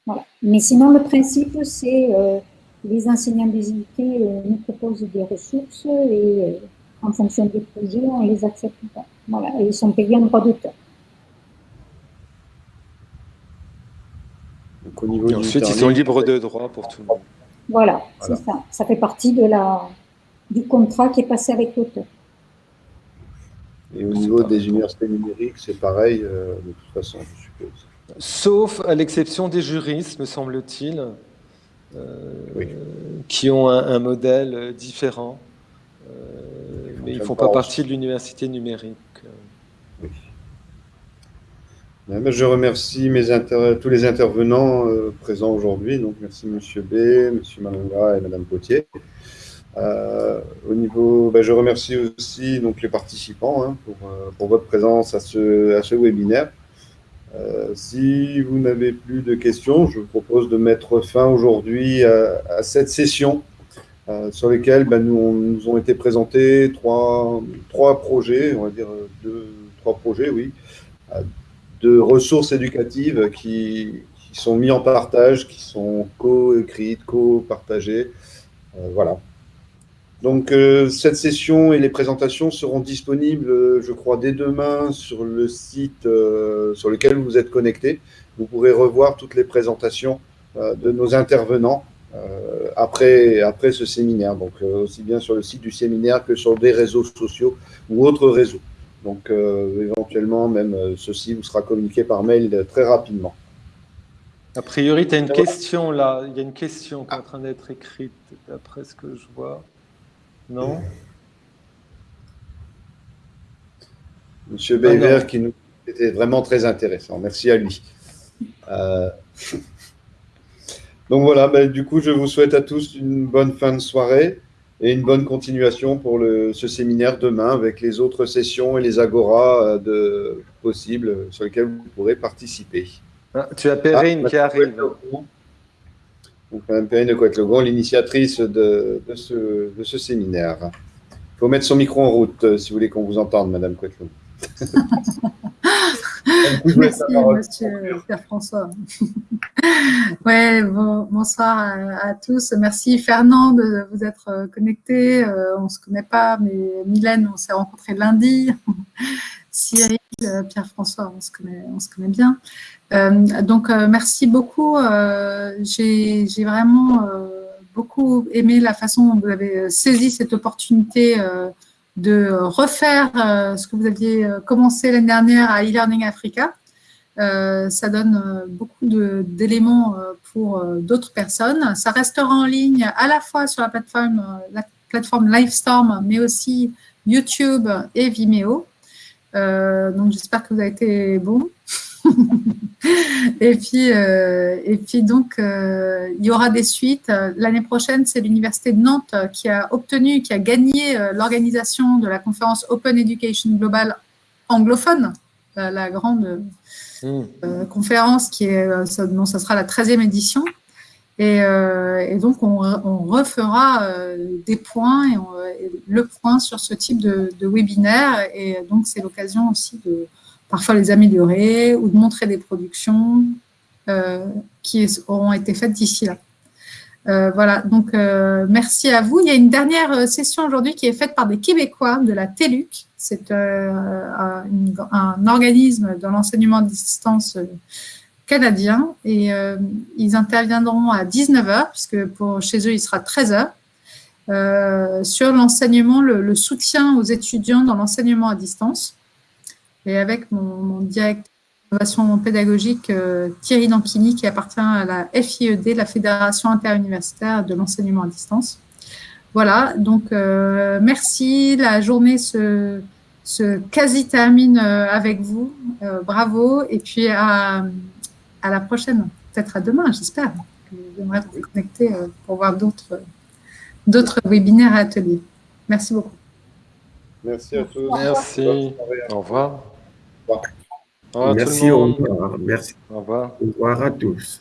Speaker 3: quiz. Mais sinon, le principe, c'est euh, les enseignants des euh, nous proposent des ressources et euh, en fonction des projets, on les accepte pas. Voilà, et ils sont payés en droit d'auteur.
Speaker 4: Donc, au niveau et ensuite, ils sont libres de droit pour tout le monde.
Speaker 3: Voilà, c'est ça. Ça fait partie de la, du contrat qui est passé avec l'auteur.
Speaker 1: Et au niveau des universités numériques, c'est pareil, de toute façon, je suppose.
Speaker 4: Sauf à l'exception des juristes, me semble-t-il, qui ont un, modèle différent. mais ils ne font pas partie de l'université numérique.
Speaker 1: Je remercie mes tous les intervenants euh, présents aujourd'hui. Donc, merci M. B, M. Malonga et Mme Potier. Euh, au niveau, ben, je remercie aussi donc, les participants hein, pour, euh, pour, votre présence à ce, à ce webinaire. Si vous n'avez plus de questions, je vous propose de mettre fin aujourd'hui à, cette session sur lesquelles ben, nous, nous, ont été présentés trois, trois projets, on va dire deux, trois projets, oui, de ressources éducatives qui, sont mis en partage, qui sont co-écrites, co-partagées. Euh, voilà. Donc, euh, cette session et les présentations seront disponibles, euh, je crois, dès demain sur le site sur lequel vous êtes connecté. Vous pourrez revoir toutes les présentations de nos intervenants après, après ce séminaire. Donc, aussi bien sur le site du séminaire que sur des réseaux sociaux ou autres réseaux. Donc, euh, éventuellement, même euh, ceci vous sera communiqué par mail très rapidement.
Speaker 4: A priori, tu as une question là. Il y a une question qui est en train d'être écrite, d'après ce que je vois. Non
Speaker 1: Monsieur Béver, ah qui nous était vraiment très intéressant. Merci à lui. Euh, *laughs* donc voilà, ben, du coup, je vous souhaite à tous une bonne fin de soirée et une bonne continuation pour le, ce séminaire demain avec les autres sessions et les agoras euh, de, possibles sur lesquelles vous pourrez participer.
Speaker 4: Ah, tu as Perrine ah, qui arrive.
Speaker 1: Donc, Mme Perrine de Coët-Logon, l'initiatrice de, de, ce, de, ce, séminaire. Il faut mettre son micro en route euh, si vous voulez qu'on vous entende, Madame Coët-Logon. *laughs*
Speaker 5: Merci, monsieur Pierre-François. *laughs* ouais, bonsoir à, tous. Merci, Fernand, de vous être connecté. Euh, on ne se connaît pas, mais Mylène, on s'est rencontrés lundi. *laughs* Cyril, euh, Pierre-François, on, se connaît, bien. Euh, donc, merci beaucoup. J'ai vraiment beaucoup aimé la façon dont vous avez saisi cette opportunité de refaire euh, ce que vous aviez euh, commencé l'année dernière à e-learning Africa. Euh, ça donne beaucoup d'éléments pour d'autres personnes. Ça restera en ligne à la fois sur la plateforme, la plateforme Livestorm, mais aussi YouTube et Vimeo. Donc, j'espère que vous avez été bon. *laughs* et, puis, euh, et puis, donc, euh, il y aura des suites. L'année prochaine, c'est l'Université de Nantes qui a obtenu, qui a gagné euh, l'organisation de la conférence Open Education Global anglophone, la, grande hmm. conférence qui est, dont ça sera la 13e édition. Et, donc, on, refera des points le point sur ce type de, webinaire. Et donc, c'est l'occasion aussi de, parfois les améliorer ou de montrer des productions euh, qui auront été faites d'ici là. Euh, voilà, donc euh, merci à vous. Il y a une dernière session aujourd'hui qui est faite par des Québécois de la TELUC. C'est un, organisme de l'enseignement à distance canadien et ils interviendront à 19h, puisque pour, chez eux, il sera 13h, sur l'enseignement, le, soutien aux étudiants dans l'enseignement à distance et avec mon, directeur d'innovation pédagogique euh, Thierry Danquini qui appartient à la FIED, la Fédération interuniversitaire de l'enseignement à distance. Voilà, donc euh, merci. La journée se, se quasi termine euh, avec vous. bravo. Et puis à, à la prochaine, peut-être à demain, j'espère. J'aimerais vous connecter pour voir d'autres d'autres webinaires et ateliers. Merci beaucoup.
Speaker 1: Merci à tous.
Speaker 4: Merci. Au revoir.
Speaker 2: Merci, au revoir. Merci.
Speaker 4: Au revoir.
Speaker 2: Au revoir à tous.